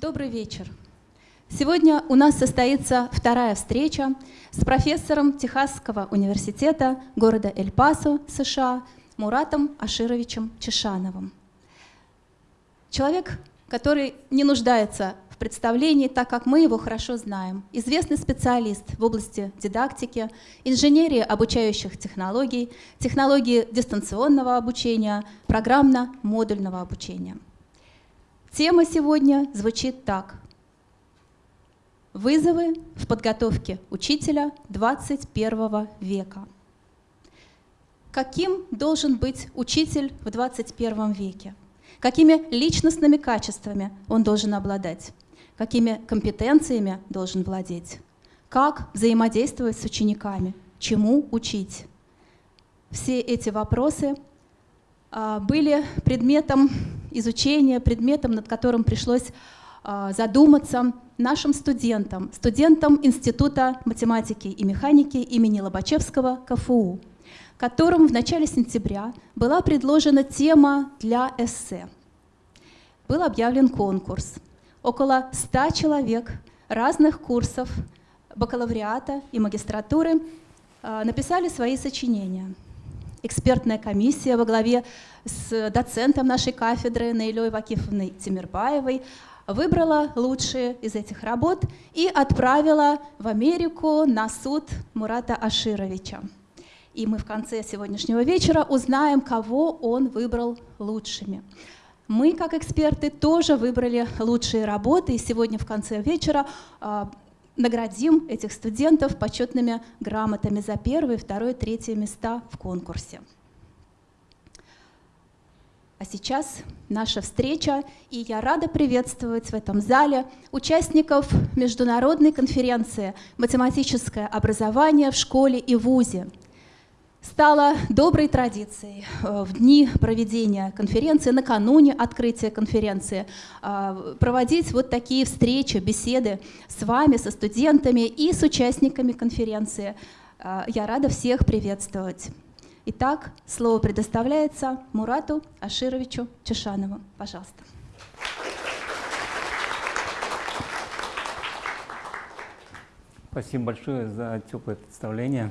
Добрый вечер. Сегодня у нас состоится вторая встреча с профессором Техасского университета города Эль-Пасо, США, Муратом Ашировичем Чешановым. Человек, который не нуждается в представлении, так как мы его хорошо знаем. Известный специалист в области дидактики, инженерии обучающих технологий, технологии дистанционного обучения, программно-модульного обучения. Тема сегодня звучит так. Вызовы в подготовке учителя 21 века. Каким должен быть учитель в 21 веке? какими личностными качествами он должен обладать, какими компетенциями должен владеть, как взаимодействовать с учениками, чему учить. Все эти вопросы а, были предметом изучения, предметом, над которым пришлось а, задуматься нашим студентам, студентам Института математики и механики имени Лобачевского КФУ которым в начале сентября была предложена тема для эссе. Был объявлен конкурс. Около 100 человек разных курсов бакалавриата и магистратуры а, написали свои сочинения. Экспертная комиссия во главе с доцентом нашей кафедры Наилей Вакифовной Тимирбаевой выбрала лучшие из этих работ и отправила в Америку на суд Мурата Ашировича. И мы в конце сегодняшнего вечера узнаем, кого он выбрал лучшими. Мы, как эксперты, тоже выбрали лучшие работы, и сегодня в конце вечера э, наградим этих студентов почетными грамотами за первое, второе, третье места в конкурсе. А сейчас наша встреча, и я рада приветствовать в этом зале участников международной конференции «Математическое образование в школе и вузе», стало доброй традицией э, в дни проведения конференции, накануне открытия конференции, э, проводить вот такие встречи, беседы с вами, со студентами и с участниками конференции. Э, я рада всех приветствовать. Итак, слово предоставляется Мурату Ашировичу Чешанову. Пожалуйста. Спасибо большое за теплое представление.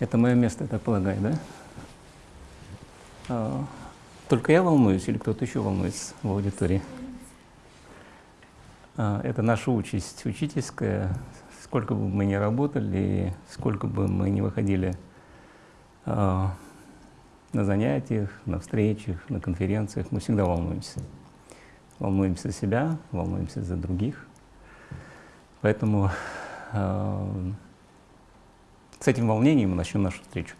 Это мое место, я так полагаю, да? А, только я волнуюсь или кто-то еще волнуется в аудитории? А, это наша участь учительская. Сколько бы мы ни работали, сколько бы мы ни выходили а, на занятиях, на встречах, на конференциях, мы всегда волнуемся. Волнуемся за себя, волнуемся за других. Поэтому с этим волнением мы начнем нашу встречу.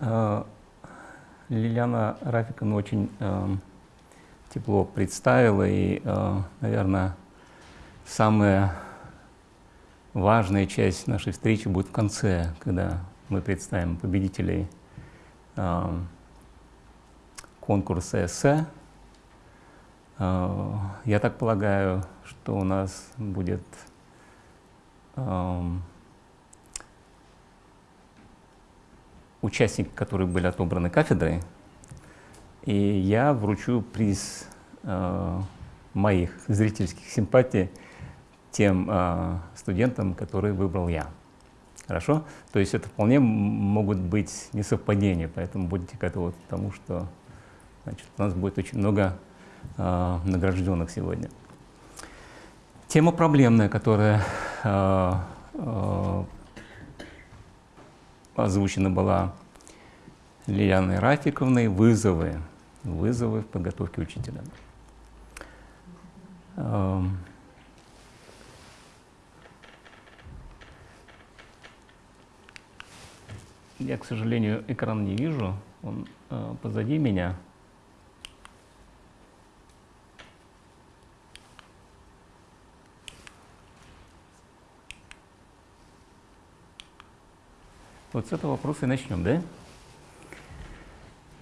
Э, Лилиана Рафиковна очень э, тепло представила, и, э, наверное, самая важная часть нашей встречи будет в конце, когда мы представим победителей конкурса эссе. Я так полагаю, что у нас будет участники, которые были отобраны кафедрой, и я вручу приз э, моих зрительских симпатий тем э, студентам, которые выбрал я. Хорошо? То есть это вполне могут быть несовпадения, поэтому будете готовы к тому, что значит, у нас будет очень много э, награжденных сегодня. Тема проблемная, которая э, э, озвучена была Лилианой Рафиковной «Вызовы». Вызовы в подготовке учителя. Эм. Я, к сожалению, экран не вижу, он э, позади меня. Вот с этого вопроса и начнем, да?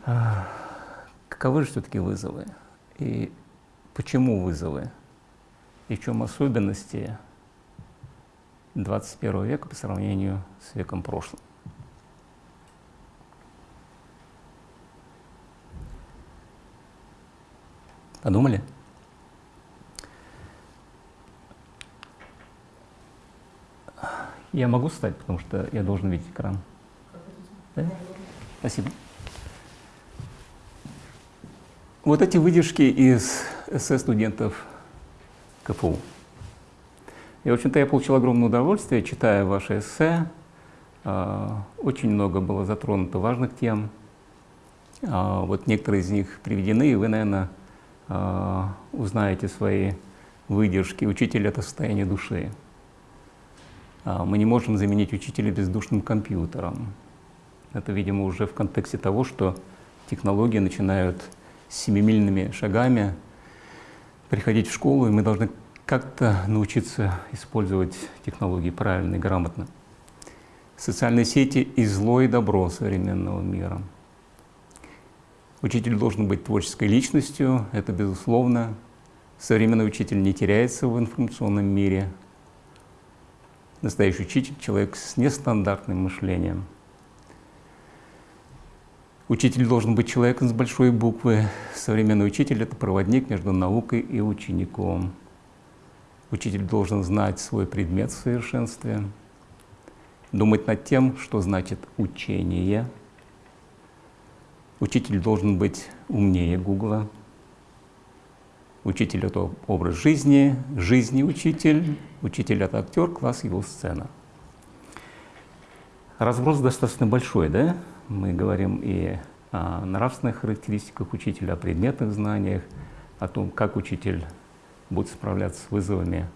А, каковы же все-таки вызовы? И почему вызовы? И в чем особенности 21 века по сравнению с веком прошлым? Подумали? Я могу встать, потому что я должен видеть экран. Да? Спасибо. Вот эти выдержки из эссе студентов КФУ. И, в общем-то, я получил огромное удовольствие, читая ваши эссе. А, очень много было затронуто важных тем. А, вот некоторые из них приведены, и вы, наверное, а, узнаете свои выдержки. Учитель — это состояние души. Мы не можем заменить учителя бездушным компьютером. Это, видимо, уже в контексте того, что технологии начинают семимильными шагами приходить в школу, и мы должны как-то научиться использовать технологии правильно и грамотно. Социальные сети и зло, и добро современного мира. Учитель должен быть творческой личностью, это безусловно. Современный учитель не теряется в информационном мире. Настоящий учитель — человек с нестандартным мышлением. Учитель должен быть человеком с большой буквы. Современный учитель — это проводник между наукой и учеником. Учитель должен знать свой предмет в совершенстве, думать над тем, что значит учение. Учитель должен быть умнее Гугла. Учитель — это образ жизни, жизни учитель, учитель — это актер, класс его сцена. Разброс достаточно большой, да? Мы говорим и о нравственных характеристиках учителя, о предметных знаниях, о том, как учитель будет справляться с вызовами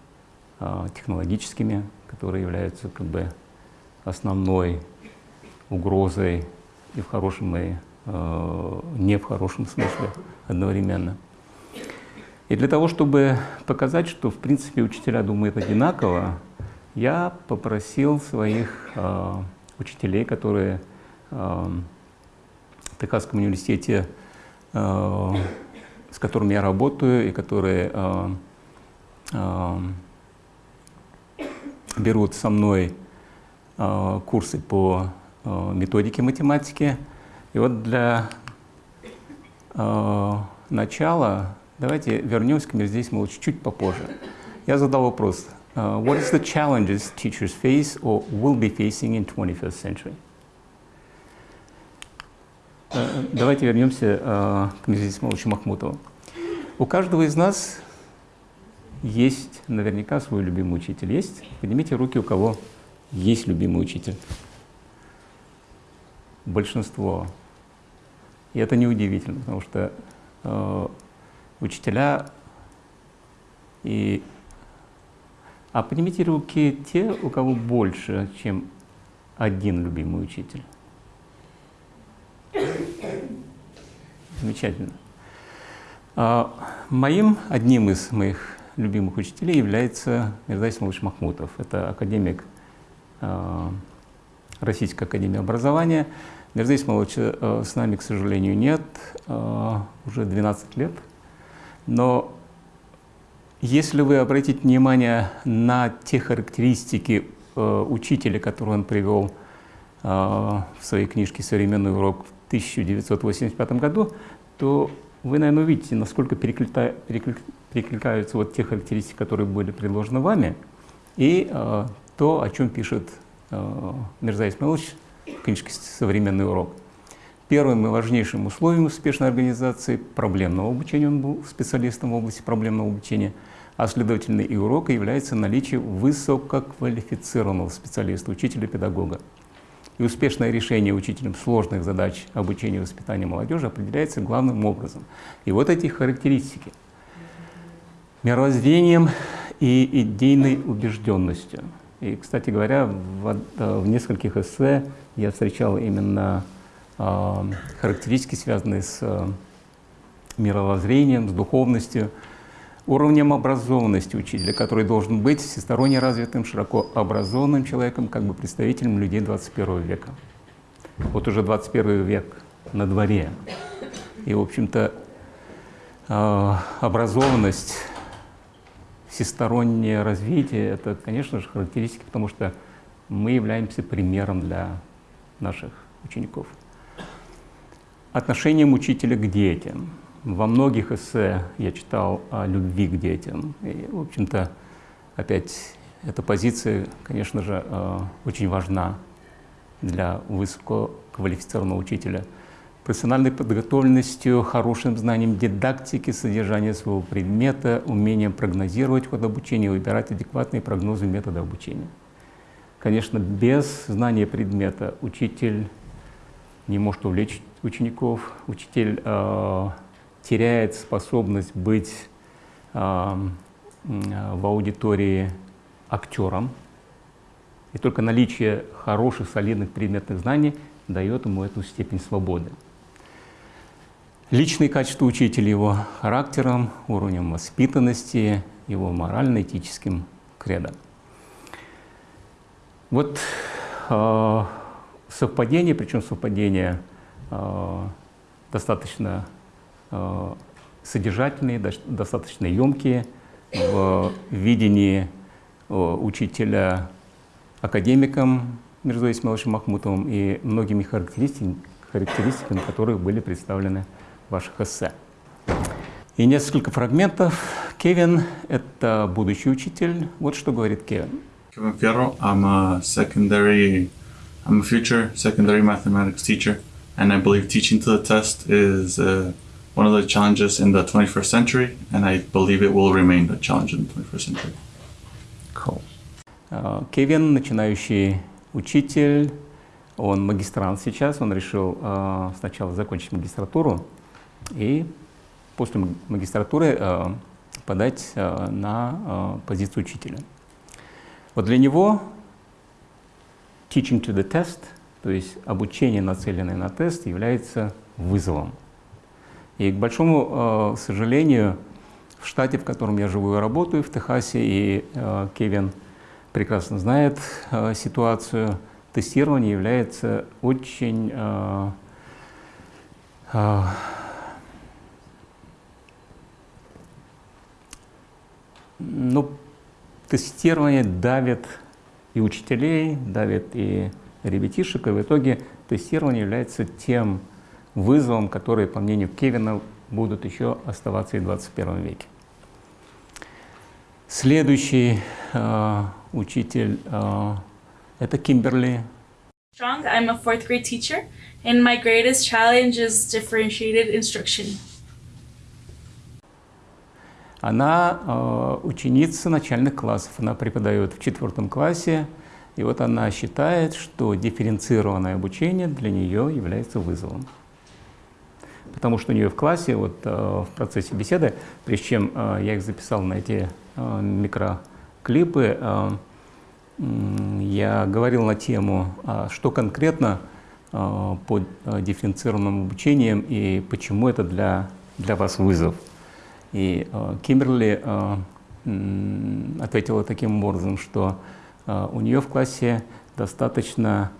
э, технологическими, которые являются как бы основной угрозой и в хорошем, и э, не в хорошем смысле одновременно. И для того, чтобы показать, что в принципе учителя думают одинаково, я попросил своих э, учителей, которые э, в Техасском университете, э, с которыми я работаю и которые э, э, берут со мной э, курсы по э, методике математики. И вот для э, начала давайте вернемся к мир здесь, мы чуть-чуть попозже. Я задал вопрос. Uh, what is the challenges teachers face or will be facing in 21st century? Uh, давайте вернемся uh, к Мирзе Исмаиловичу Махмутову. У каждого из нас есть наверняка свой любимый учитель. Есть? Поднимите руки, у кого есть любимый учитель. Большинство. И это неудивительно, потому что учителя и... А поднимите руки те, у кого больше, чем один любимый учитель. Замечательно. А, моим, одним из моих любимых учителей является Мирза Исмаилович Махмутов. Это академик э, Российской академии образования. Мирза Исмаиловича э, с нами, к сожалению, нет, э, уже 12 лет. Но если вы обратите внимание на те характеристики учителя, которые он привел в своей книжке «Современный урок» в 1985 году, то вы, наверное, увидите, насколько перекликается перекликаются вот те характеристики, которые были предложены вами, и э, то, о чем пишет э, Мирза Исмаилович в книжке «Современный урок». Первым и важнейшим условием успешной организации проблемного обучения, он был специалистом в области проблемного обучения, а следовательно и урока является наличие высококвалифицированного специалиста, учителя-педагога. И успешное решение учителем сложных задач обучения и воспитания молодежи определяется главным образом. И вот эти характеристики – мировоззрением и идейной убежденностью. И, кстати говоря, в, в нескольких эссе я встречал именно э, характеристики, связанные с э, мировоззрением, с духовностью, уровнем образованности учителя, который должен быть всесторонне развитым, широко образованным человеком, как бы представителем людей 21 века. Вот уже 21 век на дворе. И, в общем-то, э, образованность всестороннее развитие – это, конечно же, характеристики, потому что мы являемся примером для наших учеников. Отношением учителя к детям. Во многих эссе я читал о любви к детям. И, в общем-то, опять Эта позиция, конечно же, э, очень важна для высококвалифицированного учителя. Профессиональной подготовленностью, хорошим знанием дидактики, содержания своего предмета, умением прогнозировать ход обучения, выбирать адекватные прогнозы метода обучения. Конечно, без знания предмета учитель не может увлечь учеников, учитель э, теряет способность быть э, в аудитории актером, и только наличие хороших, солидных предметных знаний дает ему эту степень свободы. Личные качества учителя его характером, уровнем воспитанности, его морально-этическим кредом. Вот э, совпадение, причем совпадение э, достаточно э, содержательные, достаточно емкие в видении э, учителя академиком Мирзой Исмаиловичем Махмутовым и многими характеристиками, характеристиками, которые были представлены в ваших эссе. И несколько фрагментов. Кевин — это будущий учитель. Вот что говорит Кевин. Kevin Fierro, I'm a secondary, I'm a future secondary mathematics teacher, and I believe teaching to the test is uh, one of the challenges in the 21st century, and I believe it will remain a challenge in the 21st century. Cool. Uh, Кевин, начинающий учитель, он магистрант сейчас, он решил uh, сначала закончить магистратуру и после магистратуры uh, подать uh, на uh, позицию учителя. Вот для него teaching to the test, то есть обучение, нацеленное на тест, является вызовом. И, к большому э, сожалению, в штате, в котором я живу и работаю, в Техасе, и э, Кевин прекрасно знает э, ситуацию, тестирование является очень э, э, ну, тестирование давит и учителей, давит и ребятишек, и в итоге тестирование является тем вызовом, который, по мнению Кевина, будут еще оставаться и в 21 веке. Следующий э, учитель э, это Кимберли. Strong, I'm grade teacher, and my greatest challenge is differentiated instruction. Она э, ученица начальных классов, она преподает в четвертом классе, и вот она считает, что дифференцированное обучение для нее является вызовом. Потому что у нее в классе, вот э, в процессе беседы, прежде чем э, я их записал на эти э, микроклипы, я говорил на тему, э, что конкретно под дифференцированным обучением и почему это для, для вас вызов. И э, Кимберли э, ответила таким образом, что э, у нее в классе достаточно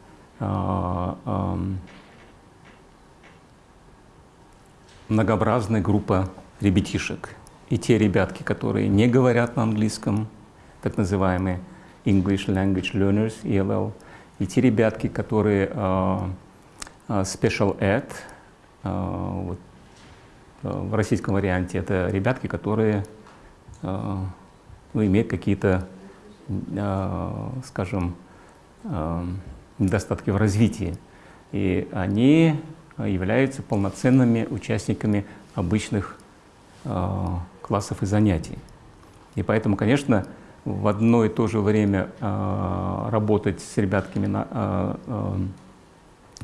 многообразная группа ребятишек. И те ребятки, которые не говорят на английском, так называемые English Language Learners, ELL, и те ребятки, которые Special Ed, вот, в российском варианте это ребятки, которые э, ну, имеют какие-то, э, скажем, недостатки в развитии. И они являются полноценными участниками обычных классов и занятий. И поэтому, конечно, в одно и то же время работать с ребятками,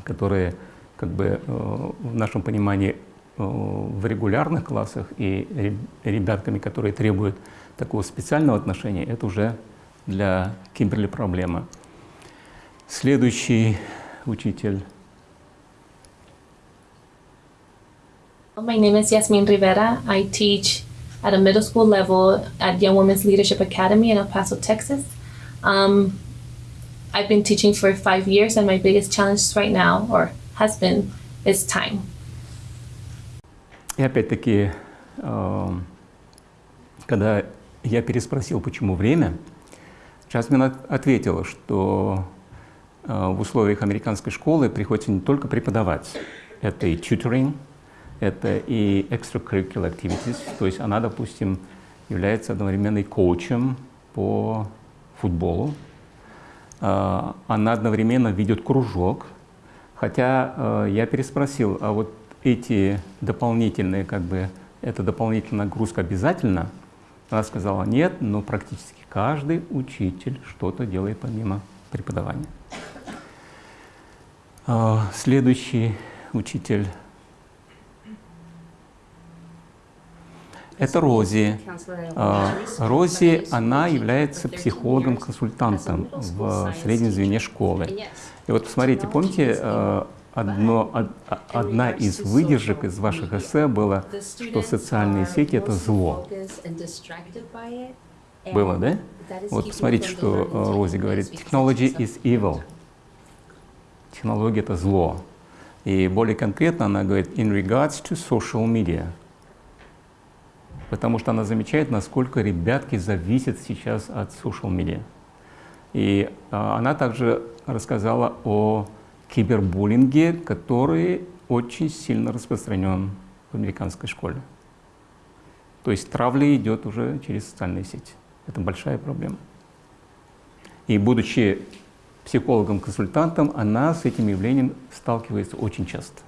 которые, как бы, в нашем понимании, Э, в регулярных классах и ребятками, которые требуют такого специального отношения, это уже для Кимберли проблема. Следующий учитель. My name is Yasmin Rivera. I teach at a middle school level at Young Women's Leadership Academy in El Paso, Texas. Um, I've been teaching for five years, and my biggest challenge right now, or has been, is time. И опять-таки, эм, когда я переспросил, почему время, Джасмин ответила, что э, в условиях американской школы приходится не только преподавать, это и tutoring, это и extracurricular activities, то есть она, допустим, является одновременно и коучем по футболу. А, она одновременно ведет кружок. Хотя э, я переспросил, а вот эти дополнительные, как бы, эта дополнительная нагрузка обязательно? Она сказала, нет, но практически каждый учитель что-то делает помимо преподавания. А, следующий учитель Это Рози. А, Рози, она является психологом-консультантом в среднем звене школы. И вот посмотрите, помните, одно, одна из выдержек из ваших эссе была, что социальные сети — это зло. Было, да? Вот посмотрите, что а, Рози говорит. Technology is evil. Технология — это зло. И более конкретно она говорит in regards to social media — потому что она замечает, насколько ребятки зависят сейчас от social media. И а, она также рассказала о кибербуллинге, который очень сильно распространен в американской школе. То есть травля идет уже через социальные сети. Это большая проблема. И будучи психологом-консультантом, она с этим явлением сталкивается очень часто.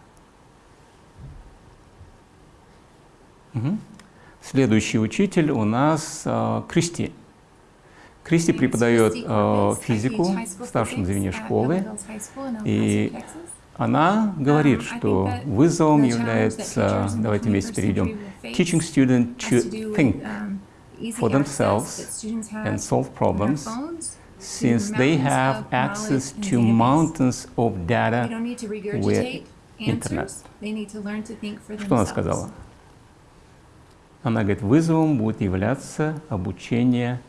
Угу. Следующий учитель у нас э, Кристи. Кристи преподает э, физику в старшем звене школы, и она говорит, что вызовом является, давайте вместе перейдем, teaching student to think for themselves and solve problems, since they have access to mountains of data with internet. Что она сказала? Она говорит, вызовом будет являться обучение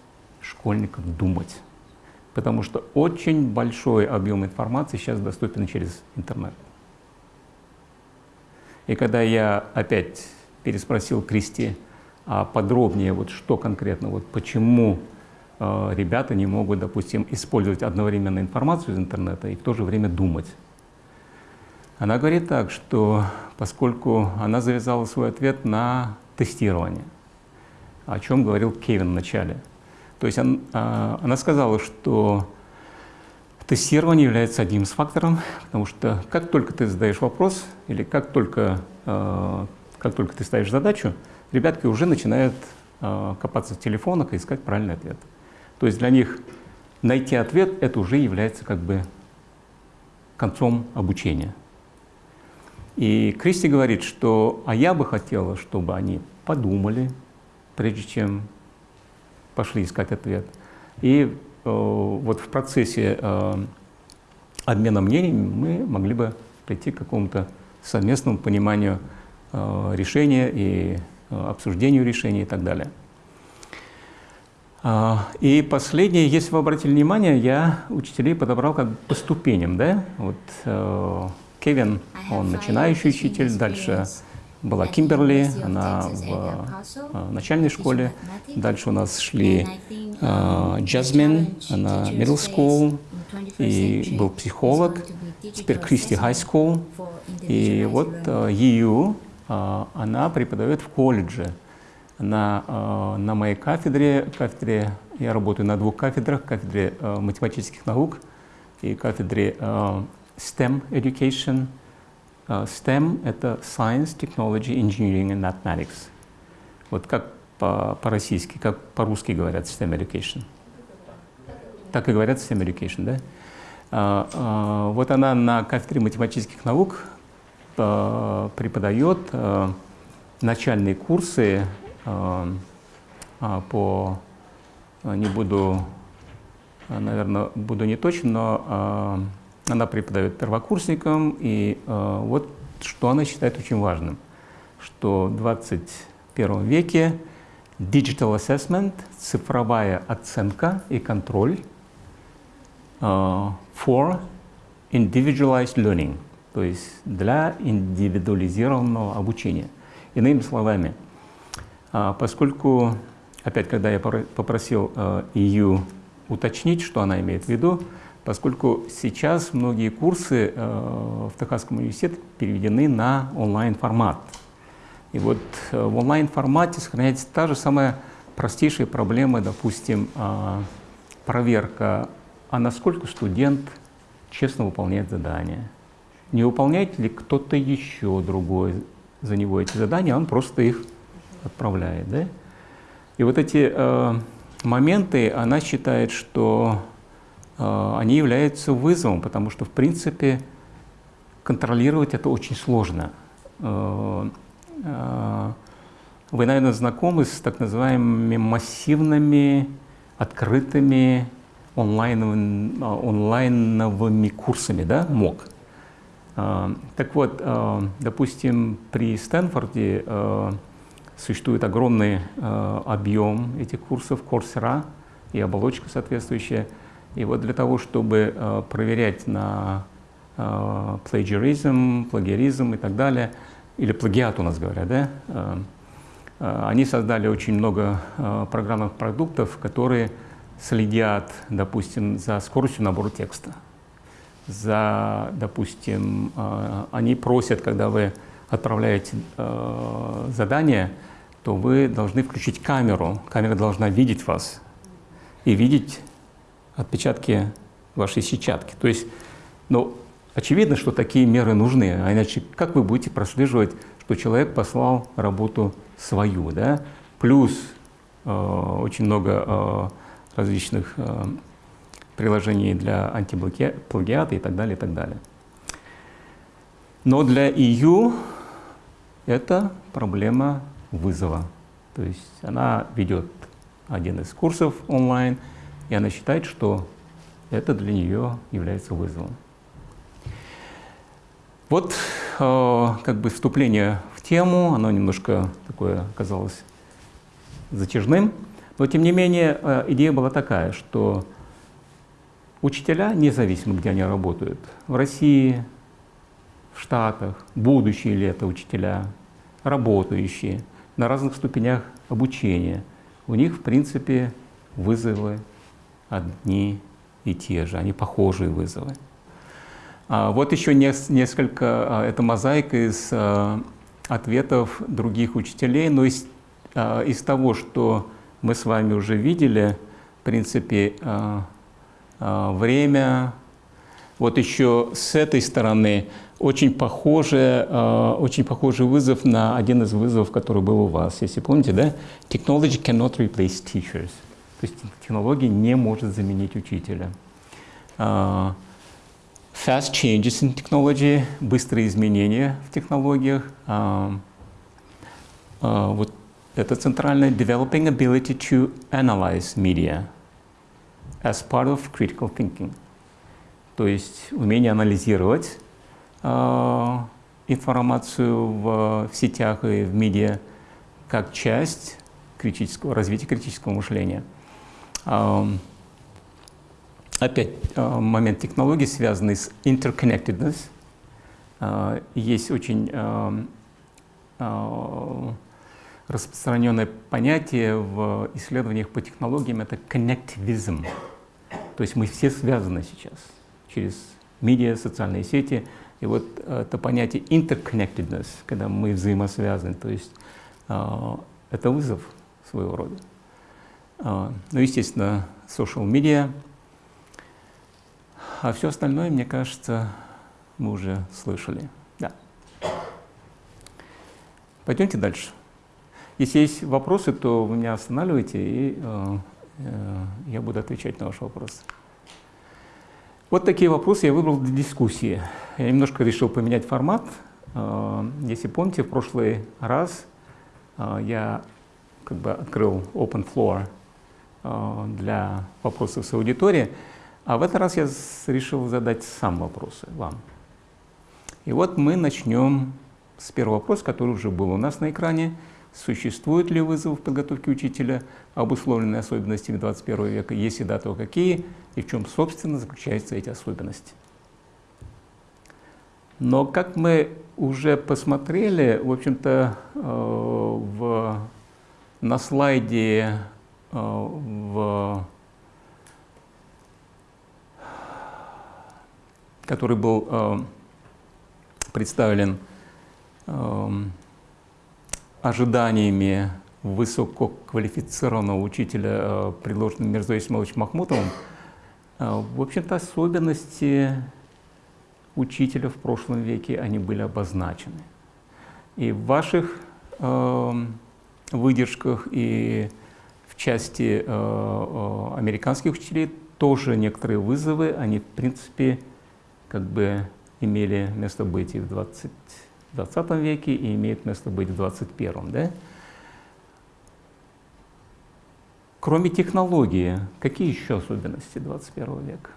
школьников думать. Потому что очень большой объем информации сейчас доступен через интернет. И когда я опять переспросил Кристи а подробнее, вот что конкретно, вот почему э, ребята не могут, допустим, использовать одновременно информацию из интернета и в то же время думать. Она говорит так, что поскольку она завязала свой ответ на тестирования, о чем говорил Кевин в начале. То есть он, а, она сказала, что тестирование является одним из факторов, потому что как только ты задаешь вопрос или как только, а, как только ты ставишь задачу, ребятки уже начинают а, копаться в телефонах и искать правильный ответ. То есть для них найти ответ – это уже является как бы концом обучения. И Кристи говорит, что «а я бы хотела, чтобы они подумали, прежде чем пошли искать ответ». И э, вот в процессе э, обмена мнениями мы могли бы прийти к какому-то совместному пониманию э, решения и э, обсуждению решения и так далее. А, и последнее, если вы обратили внимание, я учителей подобрал как по ступеням, да, вот э, Кевин, он начинающий учитель, дальше была Кимберли, она в э, начальной школе, дальше у нас шли э, Джазмин, она middle school, и был психолог, теперь Кристи High School, и вот э, э, она преподает в колледже. На, э, на моей кафедре, кафедре, я работаю на двух кафедрах, кафедре э, математических наук и кафедре э, STEM education. Uh, STEM — это Science, Technology, Engineering and Mathematics. Вот как по-российски, как по-русски говорят STEM education? Так и говорят STEM education, да? Uh, uh, вот она на кафедре математических наук преподает начальные курсы по, не буду, наверное, буду не точен, но она преподает первокурсникам, и э, вот что она считает очень важным, что в 21 веке digital assessment, цифровая оценка и контроль э, for individualized learning, то есть для индивидуализированного обучения. Иными словами, э, поскольку, опять, когда я попросил э, EU уточнить, что она имеет в виду, поскольку сейчас многие курсы э, в Техасском университете переведены на онлайн-формат. И вот э, в онлайн-формате сохраняется та же самая простейшая проблема, допустим, э, проверка, а насколько студент честно выполняет задания. Не выполняет ли кто-то еще другой за него эти задания, а он просто их отправляет. Да? И вот эти э, моменты, она считает, что они являются вызовом, потому что, в принципе, контролировать это очень сложно. Э, э, вы, наверное, знакомы с так называемыми массивными, открытыми онлайновыми, онлайновыми курсами, да, МОК. Так вот, допустим, при Стэнфорде существует огромный объем этих курсов Coursera и оболочка соответствующая. И вот для того, чтобы проверять на plagiarism, плагиаризм и так далее, или плагиат у нас говорят, да, Э, они создали очень много э, программных продуктов, которые следят, допустим, за скоростью набора текста. За, допустим, э, они просят, когда вы отправляете задание, то вы должны включить камеру. Камера должна видеть вас и видеть отпечатки вашей сетчатки. То есть, ну, очевидно, что такие меры нужны, а иначе как вы будете прослеживать, что человек послал работу свою, да, плюс э, очень много э, различных э, приложений для антиплагиата и так далее, и так далее. Но для EU это проблема вызова. То есть она ведет один из курсов онлайн, и она считает, что это для нее является вызовом. Вот э, как бы вступление в тему, оно немножко такое оказалось затяжным, но тем не менее э, идея была такая, что учителя, независимо где они работают, в России, в Штатах, будущие ли это учителя, работающие на разных ступенях обучения, у них в принципе вызовы одни и те же, они похожие вызовы. А, вот еще несколько, а, это мозаика из а, ответов других учителей, но из, из того, что мы с вами уже видели, в принципе, время, вот еще с этой стороны очень похожий, очень похожий вызов на один из вызовов, который был у вас. Если помните, да? Technology cannot replace teachers. То есть технология не может заменить учителя fast changes in technology, быстрые изменения в технологиях. Uh, uh, вот это центральное developing ability to analyze media as part of critical thinking. То есть умение анализировать uh, информацию в, в сетях и в медиа как часть критического, развития критического мышления. Опять э, момент технологий, связанный с interconnectedness. Э, есть очень э, распространенное понятие в исследованиях по технологиям, это connectivism. То есть мы все связаны сейчас через медиа, социальные сети. И вот это понятие interconnectedness, когда мы взаимосвязаны, то есть это вызов своего рода. Ну, естественно, social media — а все остальное, мне кажется, мы уже слышали. Да. Пойдемте дальше. Если есть вопросы, то вы меня останавливаете, и э, э, я буду отвечать на ваши вопросы. Вот такие вопросы я выбрал для дискуссии. Я немножко решил поменять формат. Э, если помните, в прошлый раз э, я как бы открыл open floor для вопросов с аудиторией. А в этот раз я решил задать сам вопросы вам. И вот мы начнем с первого вопроса, который уже был у нас на экране. Существует ли вызов в подготовке учителя, обусловленные особенностями 21 века? Если да, то какие? И в чем, собственно, заключаются эти особенности? Но как мы уже посмотрели, в общем-то, э, на слайде э, в который был э, представлен э, ожиданиями высококвалифицированного учителя, э, предложенным Мирзой Исмаиловичем Махмутовым, э, в общем-то, особенности учителя в прошлом веке, они были обозначены. И в ваших э, выдержках и части э, э, американских учителей тоже некоторые вызовы, они в принципе как бы имели место быть и в 20, 20 веке, и имеют место быть в 21. Да? Кроме технологии, какие еще особенности 21 века?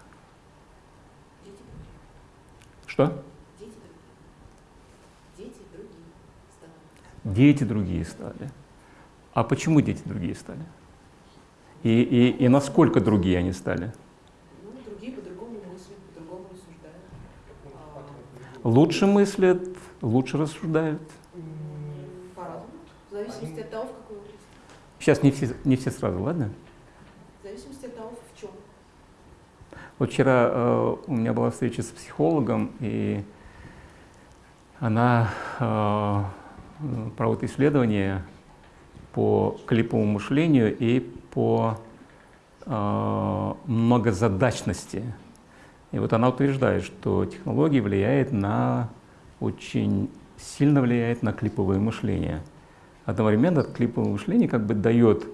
Что? Дети другие стали. А почему дети другие стали? И, и, и насколько другие они стали? Ну, другие по-другому мыслят, по-другому рассуждают. А, Лучше мыслят, лучше рассуждают. По-разному. В зависимости от того, в какой области. Сейчас не все, не все сразу, ладно? В зависимости от того, в чем. Вот вчера э, у меня была встреча с психологом, и она э, проводит исследование по клиповому мышлению и по э, многозадачности. И вот она утверждает, что технология влияет на, очень сильно влияет на клиповое мышление. Одновременно клиповое мышление как бы дает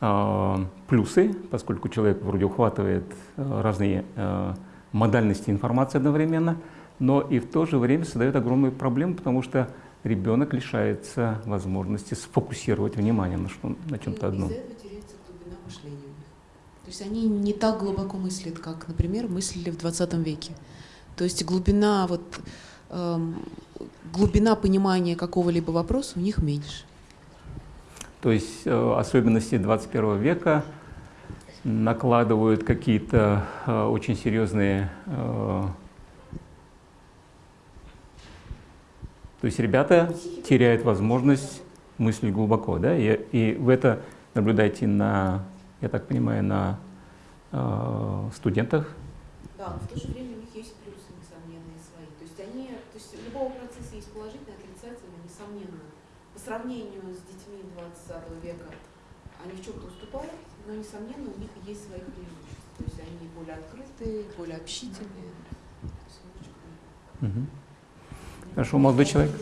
э, плюсы, поскольку человек вроде ухватывает э, разные э, модальности информации одновременно, но и в то же время создает огромную проблему, потому что ребенок лишается возможности сфокусировать внимание на, что, на чем-то одном. Из-за этого мышления у них. То есть они не так глубоко мыслят, как, например, мыслили в 20 веке. То есть глубина, вот, эм, глубина понимания какого-либо вопроса у них меньше. То есть э, особенности 21 века накладывают какие-то э, очень серьезные... Э, то есть ребята теряют возможность мыслить глубоко, да, и, и вы это наблюдаете на, я так понимаю, на э, студентах. Да, но в то же время у них есть плюсы, несомненные свои. То есть они, то есть у любого процесса есть положительное, отрицательное, несомненно. По сравнению с детьми 20 века они в чем-то уступают, но, несомненно, у них есть свои преимущества. То есть они более открытые, более общительные. Хорошо, молодой человек.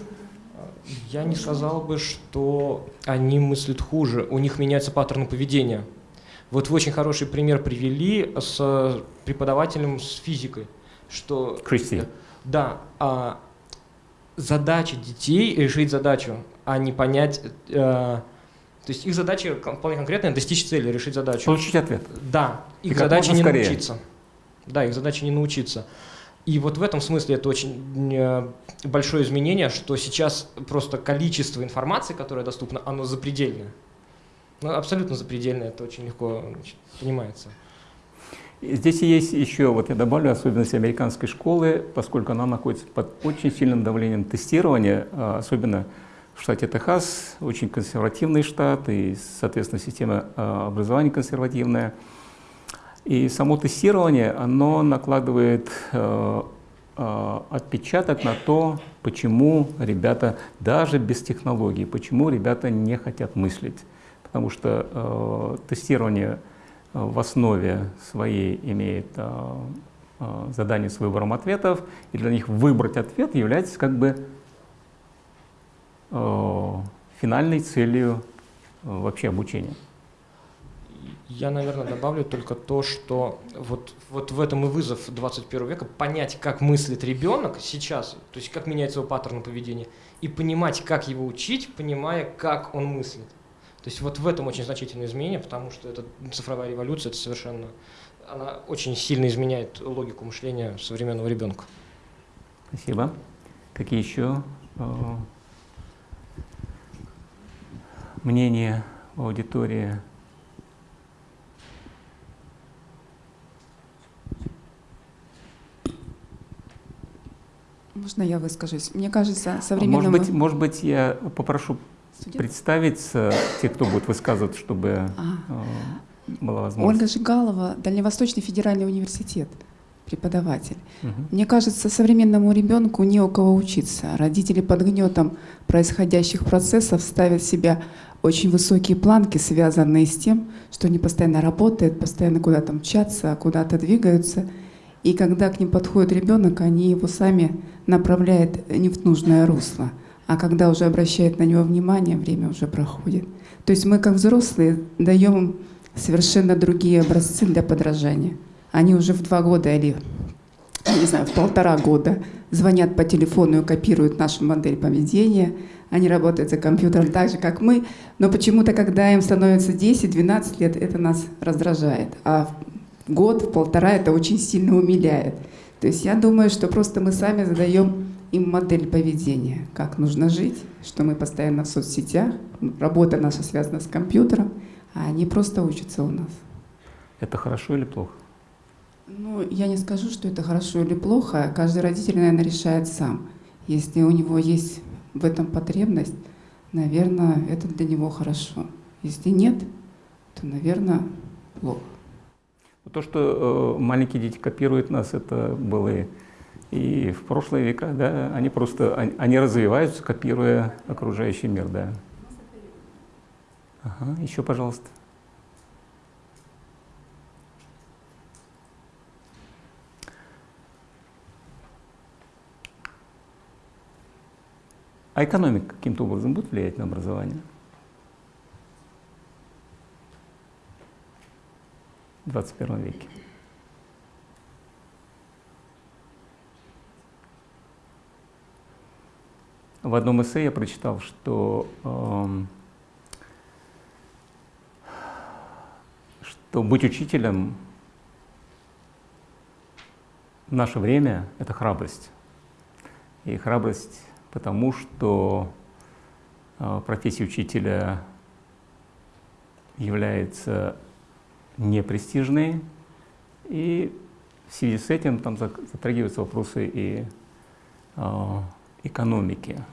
Я не сказал бы, что они мыслят хуже, у них меняются паттерны поведения. Вот вы очень хороший пример привели с преподавателем с физикой, что Кристи. да, а, задача детей решить задачу, а не понять, э, то есть их задача вполне конкретная достичь цели, решить задачу. Получить ответ. Да, И их как задача не скорее. научиться. Да, их задача не научиться. И вот в этом смысле это очень э, большое изменение, что сейчас просто количество информации, которое доступно, оно запредельное. Ну, абсолютно запредельное, это очень легко значит, понимается. Здесь есть еще, вот я добавлю, особенность американской школы, поскольку она находится под очень сильным давлением тестирования, а, особенно в штате Техас, очень консервативный штат, и, соответственно, система а, образования консервативная. И само тестирование, оно накладывает э, отпечаток на то, почему ребята, даже без технологий, почему ребята не хотят мыслить. Потому что э, тестирование э, в основе своей имеет э, э, задание с выбором ответов, и для них выбрать ответ является как бы э, финальной целью э, вообще обучения. Я, наверное, добавлю только то, что вот, вот в этом и вызов 21 века понять, как мыслит ребенок сейчас, то есть как меняется его паттерн поведения, и понимать, как его учить, понимая, как он мыслит. То есть вот в этом очень значительное изменение, потому что это цифровая революция, это совершенно, она очень сильно изменяет логику мышления современного ребенка. Спасибо. Какие еще э, мнения в аудитории? Можно я выскажусь? Мне кажется, А Может современному... быть, может быть, я попрошу Студент? представиться тех, кто будет высказывать, чтобы А. э, была возможность. Ольга Жигалова, Дальневосточный федеральный университет. преподаватель. Мгм. Мне кажется, современному ребенку не у кого учиться. Родители под гнетом происходящих процессов ставят себя очень высокие планки, связанные с тем, что они постоянно работают, постоянно куда-то мчатся, куда-то двигаются. И когда к ним подходит ребенок, они его сами направляют не в нужное русло. А когда уже обращают на него внимание, время уже проходит. То есть мы, как взрослые, даем совершенно другие образцы для подражания. Они уже в два года или, не знаю, в полтора года звонят по телефону и копируют нашу модель поведения. Они работают за компьютером так же, как мы. Но почему-то, когда им становится 10-12 лет, это нас раздражает. А год, в полтора это очень сильно умиляет. То есть я думаю, что просто мы сами задаем им модель поведения, как нужно жить, что мы постоянно в соцсетях, работа наша связана с компьютером, а они просто учатся у нас. Это хорошо или плохо? Ну, я не скажу, что это хорошо или плохо. Каждый родитель, наверное, решает сам. Если у него есть в этом потребность, наверное, это для него хорошо. Если нет, то, наверное, плохо. То, что э, маленькие дети копируют нас, это было и, в прошлые века, да, они просто, они, они развиваются, копируя окружающий мир, да. Ага, еще, пожалуйста. А экономика каким-то образом будет влиять на образование? В 21 веке. В одном эссе я прочитал, что, эм, что быть учителем в наше время — это храбрость. И храбрость потому, что э, профессия учителя является непрестижной, и в связи с этим там затрагиваются вопросы и э, экономики.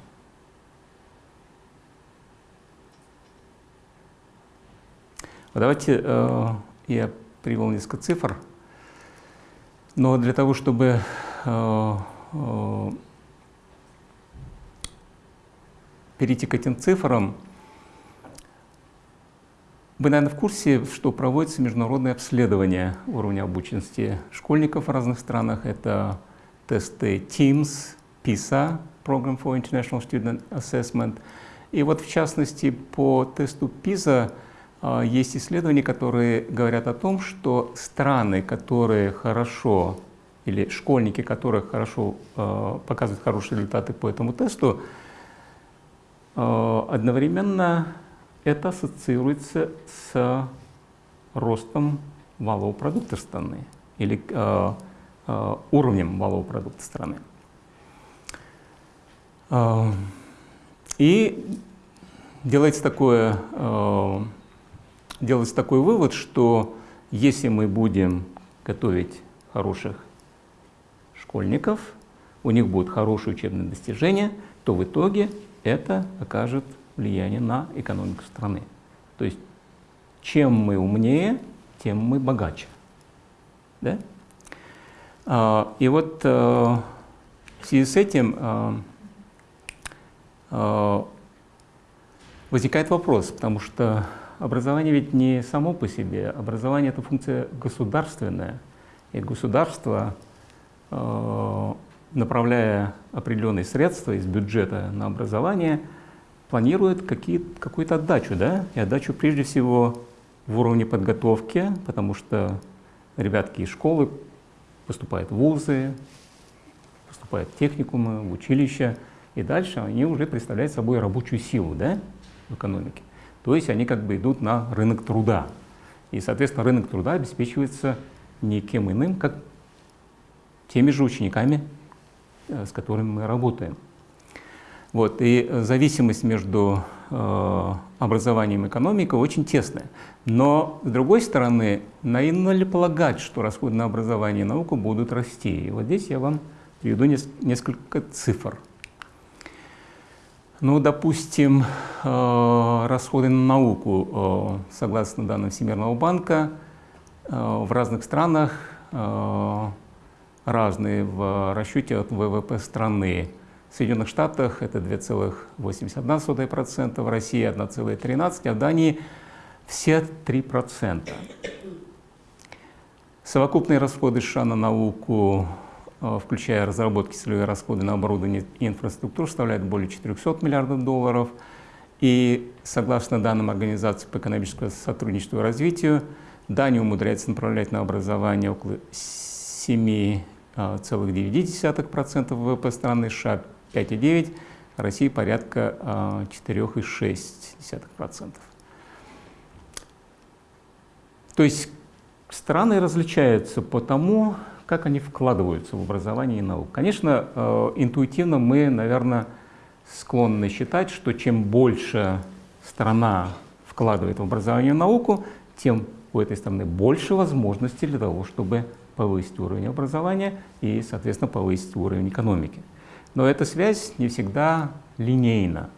Давайте э, я привел несколько цифр, но для того, чтобы э, э, перейти к этим цифрам, вы, наверное, в курсе, что проводится международное обследование уровня обученности школьников в разных странах. Это тесты TIMSS, PISA, Program for International Student Assessment. И вот, в частности, по тесту PISA а, есть исследования, которые говорят о том, что страны, которые хорошо, или школьники, которые хорошо а, показывают хорошие результаты по этому тесту, а, одновременно это ассоциируется с ростом валового продукта страны или э, э, уровнем валового продукта страны. Э, и делается, такое, э, делается такой вывод, что если мы будем готовить хороших школьников, у них будут хорошие учебные достижения, то в итоге это окажет влияние на экономику страны. То есть чем мы умнее, тем мы богаче. Да? А, и вот а, в связи с этим а, а, возникает вопрос, потому что образование ведь не само по себе, образование это функция государственная, и государство, а, направляя определенные средства из бюджета на образование, планирует какую-то отдачу, да, и отдачу прежде всего в уровне подготовки, потому что ребятки из школы поступают в вузы, поступают в техникумы, в училища, и дальше они уже представляют собой рабочую силу да, в экономике. То есть они как бы идут на рынок труда. И, соответственно, рынок труда обеспечивается никем иным, как теми же учениками, э, с которыми мы работаем. Вот, и зависимость между э, образованием и экономикой очень тесная. Но, с другой стороны, наивно ли полагать, что расходы на образование и науку будут расти? И вот здесь я вам приведу несколько цифр. Ну, допустим, э, расходы на науку, э, согласно данным Всемирного банка, э, в разных странах разные в расчете от ВВП страны. В Соединенных Штатах это 2,81%, в России 1,13%, а в Дании все 3%. Совокупные расходы США на науку, включая разработки целевые расходы на оборудование и инфраструктуру, составляют более 400 миллиардов долларов. И согласно данным Организации по экономическому сотрудничеству и развитию, Дания умудряется направлять на образование около 7,9% ВВП страны, США 5,9%, России порядка 4,6%. То есть страны различаются по тому, как они вкладываются в образование и науку. Конечно, э, интуитивно мы, наверное, склонны считать, что чем больше страна вкладывает в образование и науку, тем у этой страны больше возможностей для того, чтобы повысить уровень образования и, соответственно, повысить уровень экономики. Но эта связь не всегда линейна.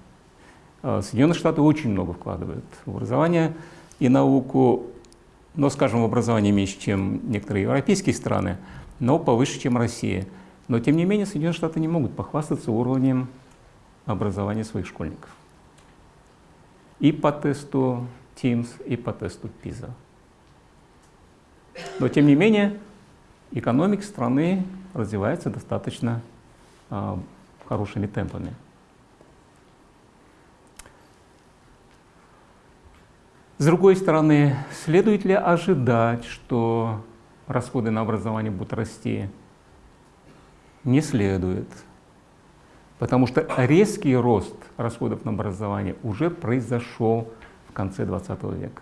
Э, Соединенные Штаты очень много вкладывают в образование и науку, но, скажем, в образование меньше, чем некоторые европейские страны, но повыше, чем Россия. Но, тем не менее, Соединенные Штаты не могут похвастаться уровнем образования своих школьников. И по тесту TIMSS, и по тесту PISA. Но, тем не менее, экономика страны развивается достаточно э, хорошими темпами. С другой стороны, следует ли ожидать, что расходы на образование будут расти? Не следует. Потому что резкий рост расходов на образование уже произошел в конце 20 века.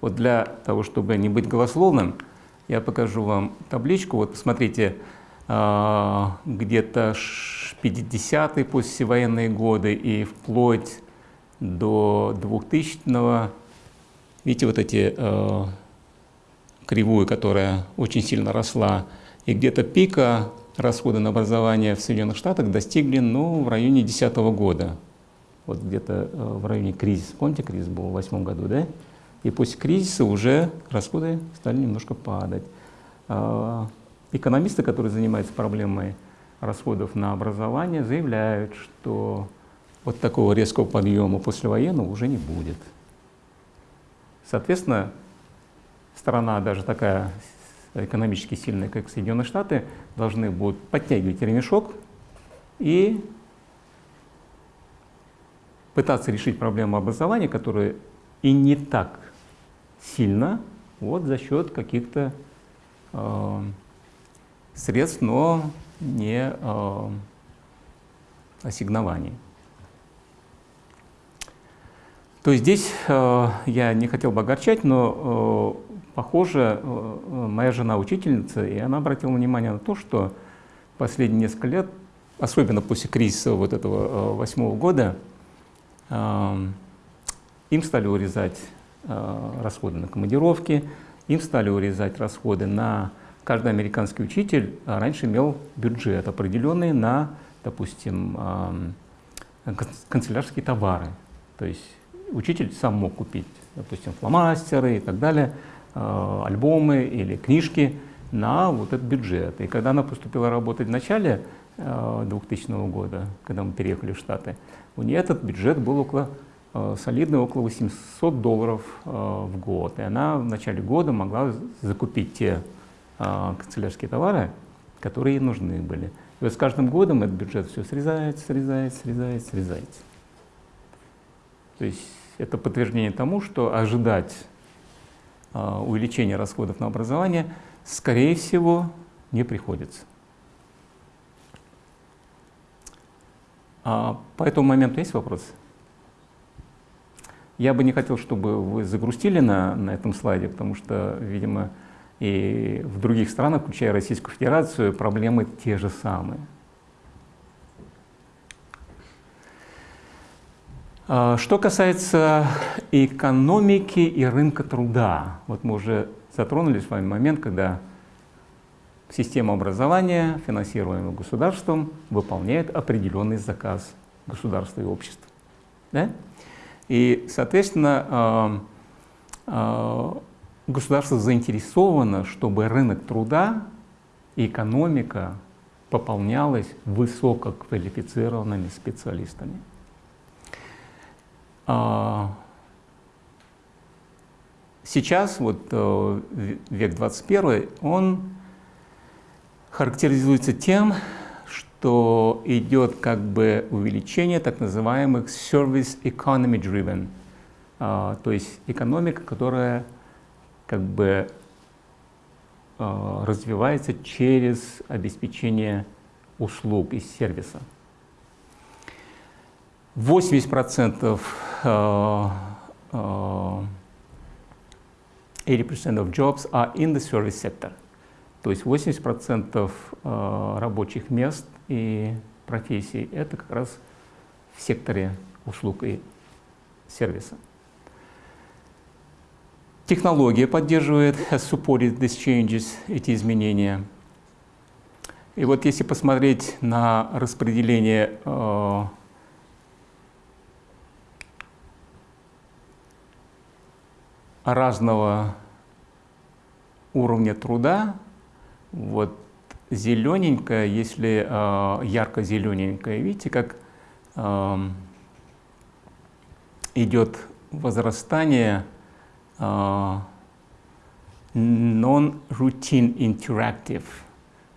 Вот для того, чтобы не быть голословным, я покажу вам табличку. Вот посмотрите, а, где-то 50-е послевоенные годы и вплоть до 2000-го, видите, вот эти э, кривую, которая очень сильно росла, и где-то пика расхода на образование в Соединенных Штатах достигли ну, в районе 2010 года. Вот где-то э, в районе кризиса. Помните, кризис был в 2008 году, да? И после кризиса уже расходы стали немножко падать. Э, экономисты, которые занимаются проблемой расходов на образование, заявляют, что вот такого резкого подъема послевоенного уже не будет. Соответственно, страна даже такая экономически сильная, как Соединенные Штаты, должны будут подтягивать ремешок и пытаться решить проблему образования, которая и не так сильно вот за счет каких-то э, средств, но не э, ассигнований. То есть здесь э, я не хотел бы огорчать, но э, похоже, э, моя жена учительница, и она обратила внимание на то, что последние несколько лет, особенно после кризиса вот этого э, восьмого года, э, им стали урезать э, расходы на командировки, им стали урезать расходы на... Каждый американский учитель э, раньше имел бюджет определенный на, допустим, э, канцелярские товары. То есть учитель сам мог купить, допустим, фломастеры и так далее, э, альбомы или книжки на вот этот бюджет. И когда она поступила работать в начале 2000 э, года, когда мы переехали в Штаты, у нее этот бюджет был около э, солидный, около 800 долларов в год. И она в начале года могла закупить те канцелярские товары, которые ей нужны были. И вот с каждым годом этот бюджет все срезается, срезается, срезается, срезается. То есть это подтверждение тому, что ожидать а, увеличения расходов на образование, скорее всего, не приходится. А по этому моменту есть вопросы? Я бы не хотел, чтобы вы загрустили на, на этом слайде, потому что, видимо, и в других странах, включая Российскую Федерацию, проблемы те же самые. Что касается экономики и рынка труда, вот мы уже затронули с вами момент, когда система образования, финансируемая государством, выполняет определенный заказ государства и общества. Да? И, соответственно, а, а, государство заинтересовано, чтобы рынок труда экономика пополнялась высококвалифицированными специалистами. А, сейчас, вот э, век 21, он характеризуется тем, что идет как бы увеличение так называемых service economy driven, а, то есть экономика, которая как бы а, развивается через обеспечение услуг и сервиса. 80% 80% of jobs are in the service sector. То есть 80% рабочих мест и профессий это как раз в секторе услуг и сервиса. Технология поддерживает, has supported these changes, эти изменения. И вот если посмотреть на распределение разного уровня труда, вот зелененькая, если э, ярко-зелененькая, видите, как э, идет возрастание э, non-routine interactive,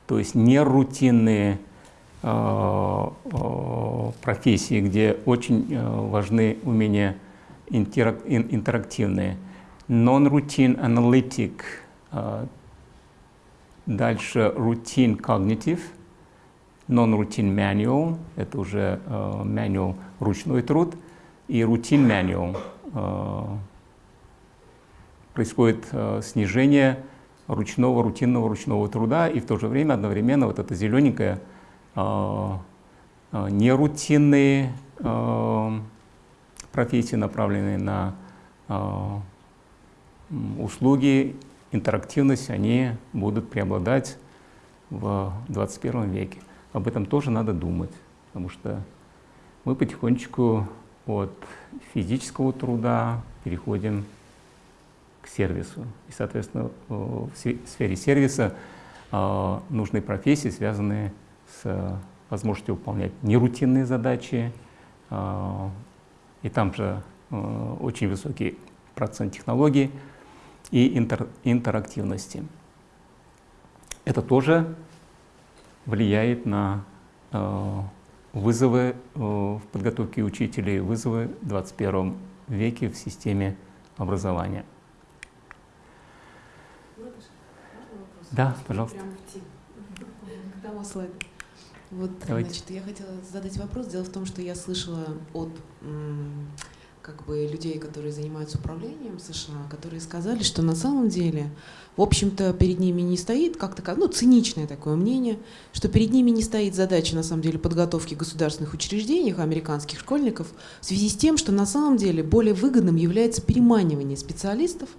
то есть нерутинные э, профессии, где очень э, важны умения интерак интерактивные non-routine analytic, uh, дальше routine cognitive, non-routine manual, это уже uh, manual ручной труд, и routine manual. Uh, происходит снижение ручного, рутинного ручного труда, и в то же время одновременно вот это зелененькое нерутинные профессии, направленные на услуги, интерактивность, они будут преобладать в 21 веке. Об этом тоже надо думать, потому что мы потихонечку от физического труда переходим к сервису. И, соответственно, в сфере сервиса а, нужны профессии, связанные с возможностью выполнять нерутинные задачи. А, и там же очень высокий процент технологий, и интер, интерактивности. Это тоже влияет на э, вызовы э, в подготовке учителей, вызовы в 21 веке в системе образования. Да, пожалуйста. К тому слайду. Вот, Давайте. значит, я хотела задать вопрос. Дело в том, что я слышала от как бы людей, которые занимаются управлением США, которые сказали, что на самом деле, в общем-то, перед ними не стоит как-то, ну, циничное такое мнение, что перед ними не стоит задача, на самом деле, подготовки государственных учреждений, американских школьников, в связи с тем, что на самом деле более выгодным является переманивание специалистов.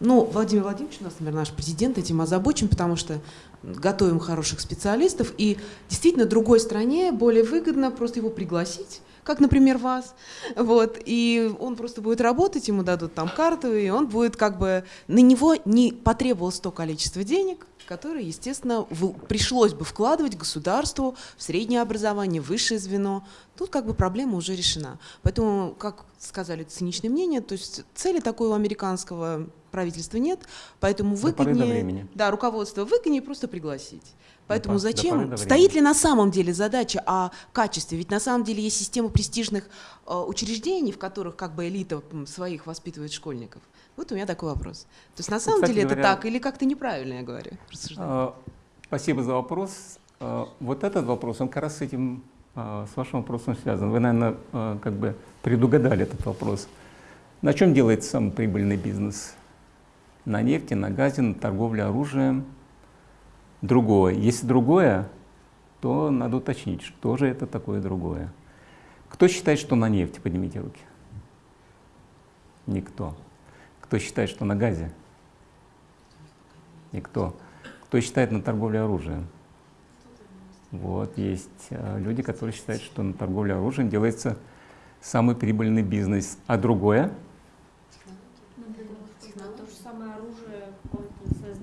Ну, Владимир Владимирович, у нас, наверное, наш президент этим озабочен, потому что готовим хороших специалистов, и действительно другой стране более выгодно просто его пригласить, как, например, вас, вот, и он просто будет работать, ему дадут там карту, и он будет как бы, на него не потребовалось то количество денег, которое, естественно, в, пришлось бы вкладывать государству в среднее образование, высшее звено. Тут как бы проблема уже решена. Поэтому, как сказали циничное мнение, то есть цели такой у американского правительства нет, поэтому выгоднее, да, руководство выгоднее просто пригласить. Поэтому до, зачем? Стоит ли на самом деле задача о качестве? Ведь на самом деле есть система престижных э, учреждений, в которых как бы элита своих воспитывает школьников. Вот у меня такой вопрос. То есть на самом Кстати деле говоря, это так или как-то неправильно я говорю? Э, спасибо за вопрос. Э, вот этот вопрос, он как раз с этим, э, с вашим вопросом связан. Вы, наверное, как бы предугадали этот вопрос. На чем делается самый прибыльный бизнес? На нефти, на газе, на торговле оружием – другое. Если другое, то надо уточнить, что же это такое другое. Кто считает, что на нефти? Поднимите руки. Никто. Кто считает, что на газе? Никто. Кто считает на торговле оружием? Вот, есть э, люди, которые считают, что на торговле оружием делается самый прибыльный бизнес. А другое?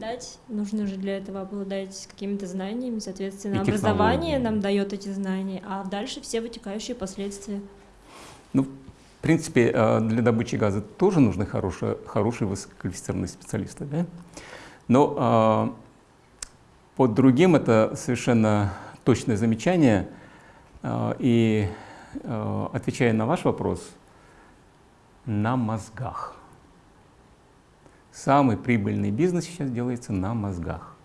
Преподавать, нужно же для этого обладать какими-то знаниями, соответственно, И образование нам дает эти знания, а дальше все вытекающие последствия. Ну, в принципе, э, для добычи газа тоже нужны хорошие, хорошие высококвалифицированные специалисты, да? Но э, под другим это совершенно точное замечание. Э, И отвечая на ваш вопрос, на мозгах. Самый прибыльный бизнес сейчас делается на мозгах.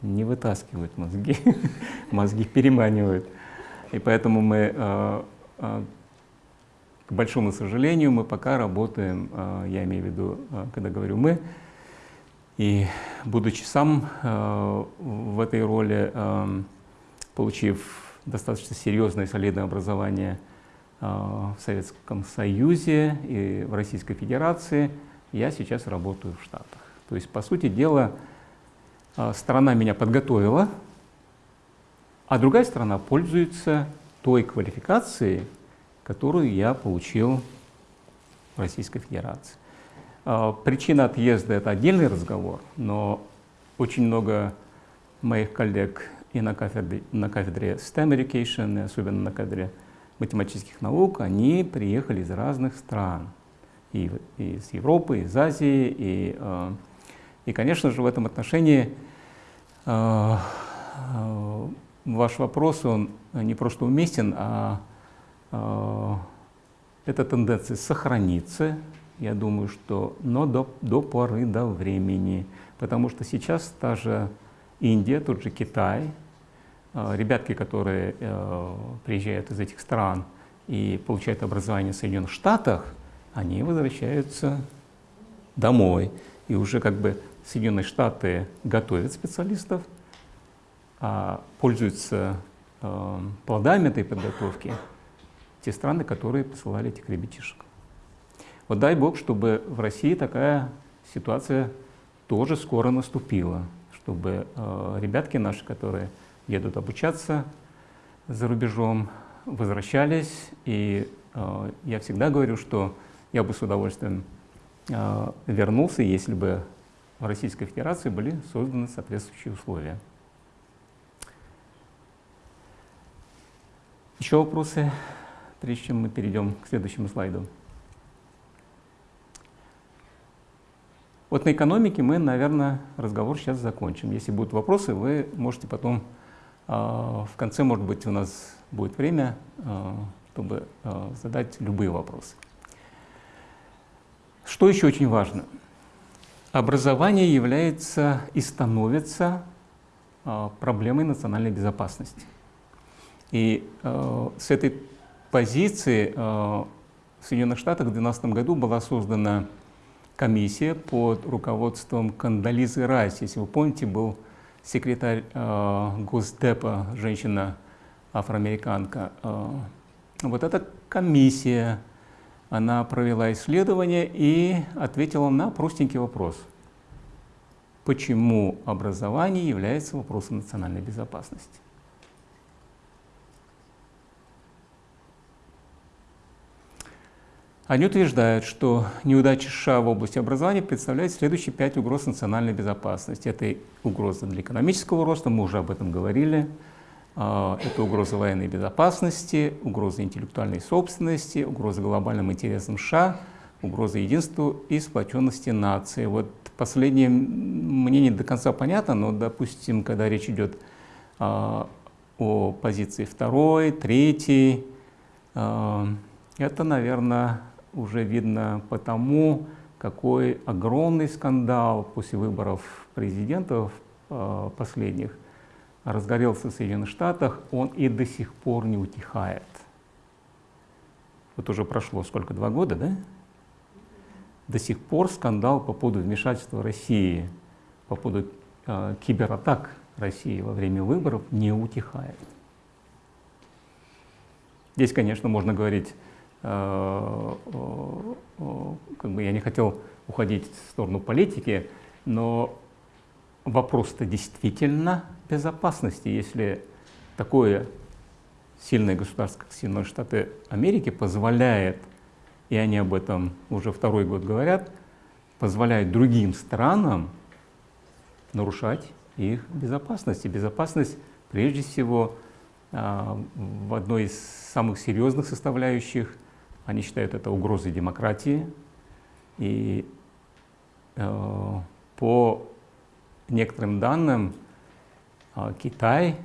Не вытаскивают мозги, мозги переманивают. И поэтому мы, э, э, к большому сожалению, мы пока работаем, э, я имею в виду, когда говорю мы, и будучи сам в этой роли, получив достаточно серьезное и солидное образование в Советском Союзе и в Российской Федерации, я сейчас работаю в Штатах. То есть, по сути дела, э, страна меня подготовила, а другая сторона пользуется той квалификацией, которую я получил в Российской Федерации. А, Причина отъезда — это отдельный разговор, но очень много моих коллег и на кафедре, на кафедре STEM Education, и особенно на кафедре математических наук, они приехали из разных стран, и, и из Европы, из Азии, и, э, и, конечно же, в этом отношении э, э, ваш вопрос, он не просто уместен, а эта тенденция сохранится, я думаю, что, но до, до поры до времени, потому что сейчас та же Индия, тот же Китай, ребятки, которые э, приезжают из этих стран и получают образование в Соединенных Штатах, они возвращаются домой. И уже как бы Соединенные Штаты готовят специалистов, а пользуются э, плодами этой подготовки те страны, которые посылали этих ребятишек. Вот дай Бог, чтобы в России такая ситуация тоже скоро наступила, чтобы э, ребятки наши, которые едут обучаться за рубежом, возвращались. И э, я всегда говорю, что я бы с удовольствием э, вернулся, если бы в Российской Федерации были созданы соответствующие условия. Еще вопросы, прежде чем мы перейдем к следующему слайду? Вот на экономике мы, наверное, разговор сейчас закончим. Если будут вопросы, вы можете потом, в конце, может быть, у нас будет время, э, чтобы э, задать любые вопросы. Что еще очень важно? Образование является и становится проблемой национальной безопасности. И с этой позиции в Соединенных Штатах в 2012 году была создана комиссия под руководством Кандализы Райс. Если вы помните, был секретарь э, Госдепа, женщина афроамериканка. Э, вот эта комиссия, она провела исследование и ответила на простенький вопрос. Почему образование является вопросом национальной безопасности? Они утверждают, что неудача США в области образования представляет следующие пять угроз национальной безопасности. Это угроза для экономического роста, мы уже об этом говорили. А, Это угроза военной безопасности, угроза интеллектуальной собственности, угроза глобальным интересам США, угроза единству и сплоченности нации. Вот последнее мне не до конца понятно, но, допустим, когда речь идет а, о позиции второй, третьей, а, это, наверное, уже видно по тому, какой огромный скандал после выборов президентов э, последних разгорелся в Соединенных Штатах, он и до сих пор не утихает. Вот уже прошло сколько, два года, да? До сих пор скандал по поводу вмешательства России, по поводу э, кибератак России во время выборов не утихает. Здесь, конечно, можно говорить как бы я не хотел уходить в сторону политики, но вопрос-то действительно безопасности, если такое сильное государство, как Соединенные Штаты Америки, позволяет, и они об этом уже второй год говорят, позволяет другим странам нарушать их безопасность. И безопасность прежде всего в одной из самых серьезных составляющих, они считают это угрозой демократии. И э, по некоторым данным э, Китай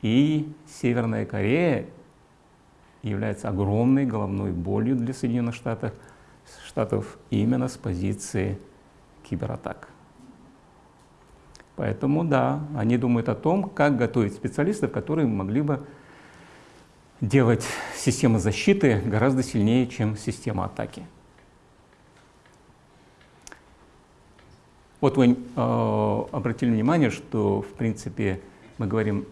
и Северная Корея являются огромной головной болью для Соединенных Штатов, Штатов именно с позиции кибератак. Поэтому да, они думают о том, как готовить специалистов, которые могли бы делать систему защиты гораздо сильнее, чем система атаки. Вот вы э, обратили внимание, что в принципе мы говорим,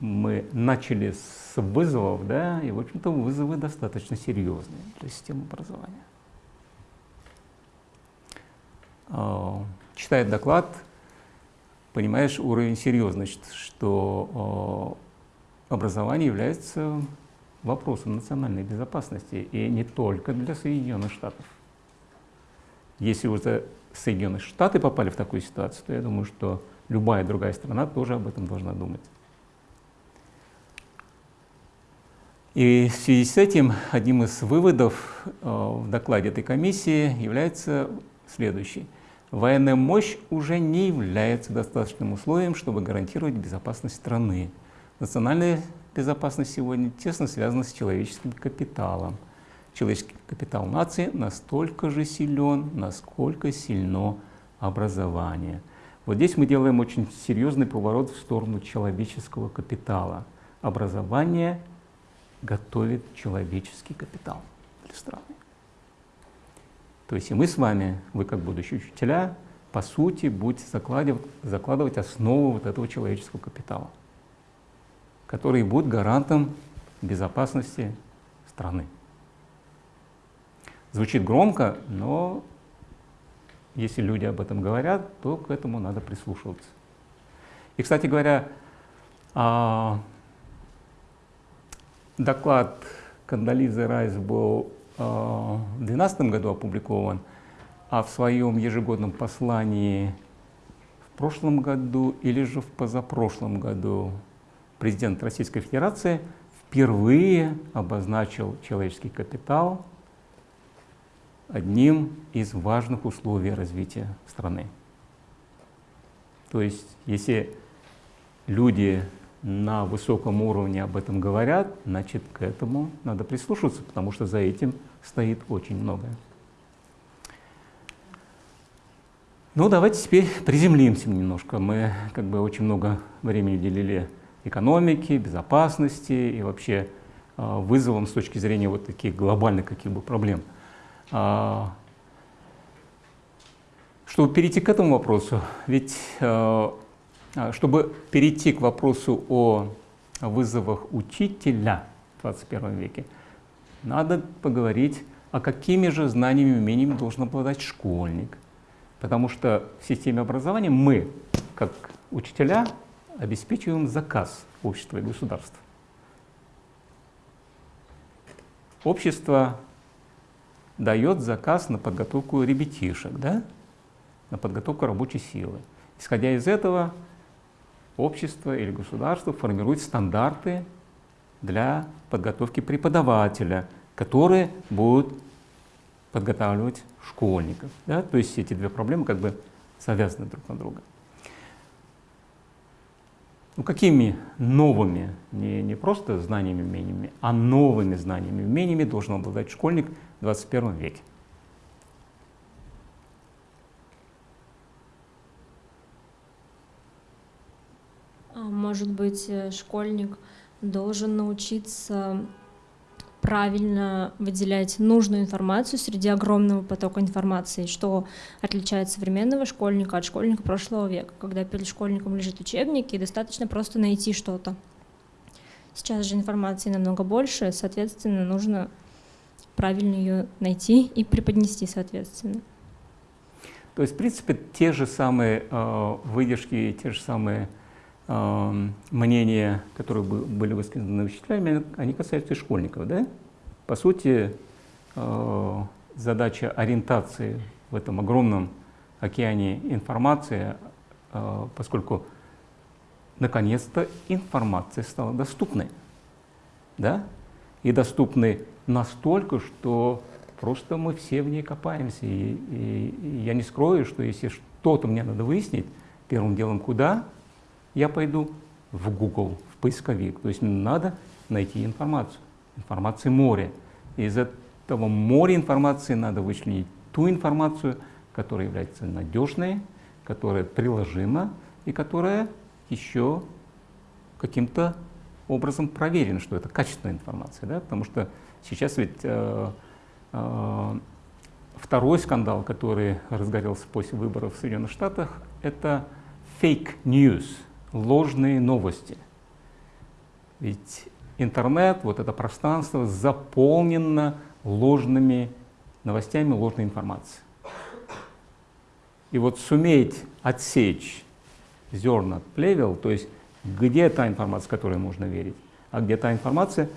мы начали с вызовов, да, и в общем-то вызовы достаточно серьезные для системы образования. Э, читая доклад, понимаешь уровень серьезности, что э, образование является вопросом национальной безопасности, и не только для Соединенных Штатов. Если уже Соединенные Штаты попали в такую ситуацию, то я думаю, что любая другая страна тоже об этом должна думать. И в связи с этим одним из выводов э, в докладе этой комиссии является следующий – военная мощь уже не является достаточным условием, чтобы гарантировать безопасность страны. Национальная безопасность сегодня тесно связана с человеческим капиталом. Человеческий капитал нации настолько же силен, насколько сильно образование. Вот здесь мы делаем очень серьезный поворот в сторону человеческого капитала. Образование готовит человеческий капитал для страны. То есть и мы с вами, вы как будущие учителя, по сути, будете закладывать, закладывать основу вот этого человеческого капитала, который будет гарантом безопасности страны. Звучит громко, но если люди об этом говорят, то к этому надо прислушиваться. И, кстати говоря, а, доклад Кандализы Райс был в 2012 году опубликован, а в своем ежегодном послании в прошлом году или же в позапрошлом году президент Российской Федерации впервые обозначил человеческий капитал одним из важных условий развития страны. То есть, если люди на высоком уровне об этом говорят, значит, к этому надо прислушиваться, потому что за этим стоит очень многое. Ну, давайте теперь приземлимся немножко. Мы как бы очень много времени уделили экономике, безопасности и вообще э, вызовам с точки зрения вот таких глобальных каких бы проблем. А, чтобы перейти к этому вопросу, ведь э, а, чтобы перейти к вопросу о вызовах учителя в 21 веке, надо поговорить, о какими же знаниями и умениями должен обладать школьник. Потому что в системе образования мы, как учителя, обеспечиваем заказ общества и государства. Общество дает заказ на подготовку ребятишек, да? на подготовку рабочей силы. Исходя из этого, общество или государство формирует стандарты для подготовки преподавателя, которые будут подготавливать школьников. Да? То есть эти две проблемы как бы завязаны друг на друга. Ну, какими новыми, не, не просто знаниями и умениями, а новыми знаниями и умениями должен обладать школьник в 21 веке? Может быть, э, школьник должен научиться правильно выделять нужную информацию среди огромного потока информации, что отличает современного школьника от школьника прошлого века, когда перед школьником лежит учебник и достаточно просто найти что-то. Сейчас же информации намного больше, соответственно, нужно правильно ее найти и преподнести соответственно. То есть, в принципе, те же самые э, выдержки, те же самые мнения, которые были высказаны учителями, они касаются и школьников. Да? По сути, э, задача ориентации в этом огромном океане информации, э, поскольку наконец-то информация стала доступной. Да? И доступной настолько, что просто мы все в ней копаемся. И, и, и я не скрою, что если что-то мне надо выяснить, первым делом куда я пойду? В Google, в поисковик. То есть надо найти информацию. Информации море. Из этого моря информации надо вычленить ту информацию, которая является надежной, которая приложима и которая еще каким-то образом проверена, что это качественная информация. Да? Потому что сейчас ведь э, э, второй скандал, который разгорелся после выборов в Соединенных Штатах, это fake news, ложные новости. Ведь интернет, вот это пространство заполнено ложными новостями, ложной информацией. И вот суметь отсечь зерна от плевел, то есть где та информация, которой можно верить, а где та информация,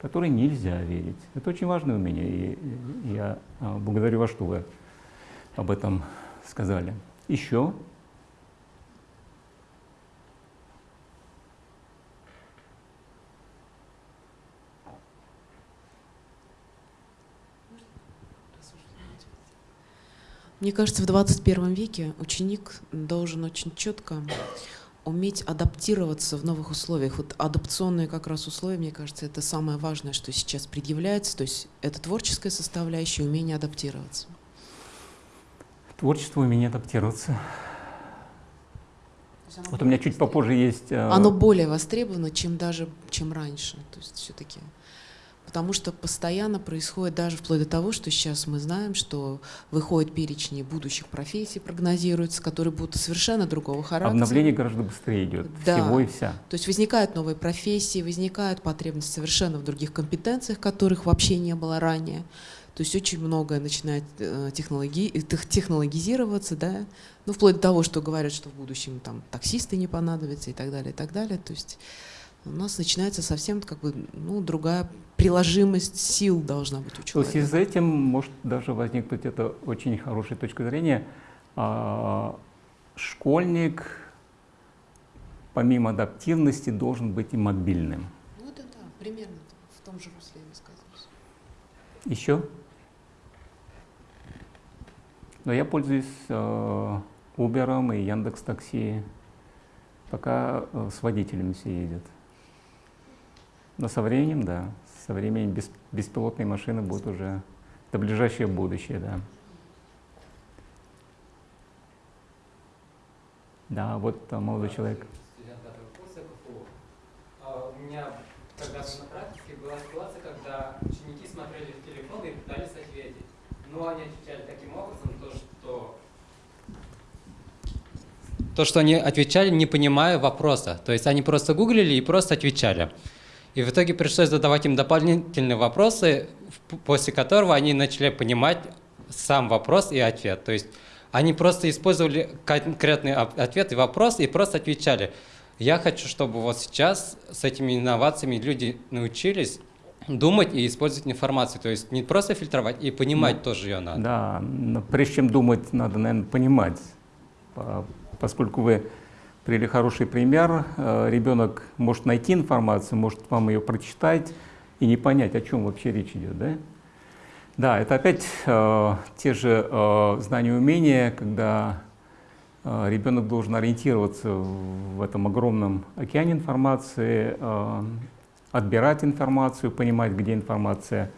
которой нельзя верить. Это очень важное умение, и я а, благодарю вас, что вы об этом сказали. Еще Мне кажется, в 21 веке ученик должен очень четко уметь адаптироваться в новых условиях. Вот адаптационные как раз условия, мне кажется, это самое важное, что сейчас предъявляется. То есть это творческая составляющая, умение адаптироваться. Творчество, умение адаптироваться. Вот у меня чуть попозже есть... Э, оно более востребовано, чем даже чем раньше. То есть все-таки потому что постоянно происходит даже вплоть до того, что сейчас мы знаем, что выходят перечни будущих профессий, прогнозируются, которые будут совершенно другого характера. Обновление гораздо быстрее идет, да. всего и вся. То есть возникают новые профессии, возникают потребности совершенно в других компетенциях, которых вообще не было ранее. То есть очень многое начинает э, технологи, технологизироваться, да, ну, вплоть до того, что говорят, что в будущем там таксисты не понадобятся и так далее, и так далее. То есть у нас начинается совсем как бы ну, другая приложимость сил должна быть у человека. То есть с этим может даже возникнуть это очень хорошая точка зрения. А, школьник помимо адаптивности должен быть и мобильным. Ну да, да, примерно в том же русле я высказываюсь. Еще? Но я пользуюсь э, Uber и Яндекс Такси, пока э, с водителями все ездят. Но со временем, да, со временем без, беспилотные машины будут уже до ближайшее будущее, да. Да, вот там молодой человек. А у меня когда-то на практике была ситуация, когда ученики смотрели в телефон и пытались ответить. Но они отвечали таким образом, то, что то, что они отвечали, не понимая вопроса. То есть они просто гуглили и просто отвечали. И в итоге пришлось задавать им дополнительные вопросы, после которого они начали понимать сам вопрос и ответ. То есть они просто использовали конкретный ответ и вопрос и просто отвечали. Я хочу, чтобы вот сейчас с этими инновациями люди научились думать и использовать информацию. То есть не просто фильтровать, и понимать ну, тоже ее надо. Да, но прежде чем думать, надо, наверное, понимать. Поскольку вы привели хороший пример. Э, ребенок может найти информацию, может вам ее прочитать и не понять, о чем вообще речь идет. Да, да это опять э, те же э, знания и умения, когда ребенок должен ориентироваться в этом огромном океане информации, отбирать информацию, понимать, где информация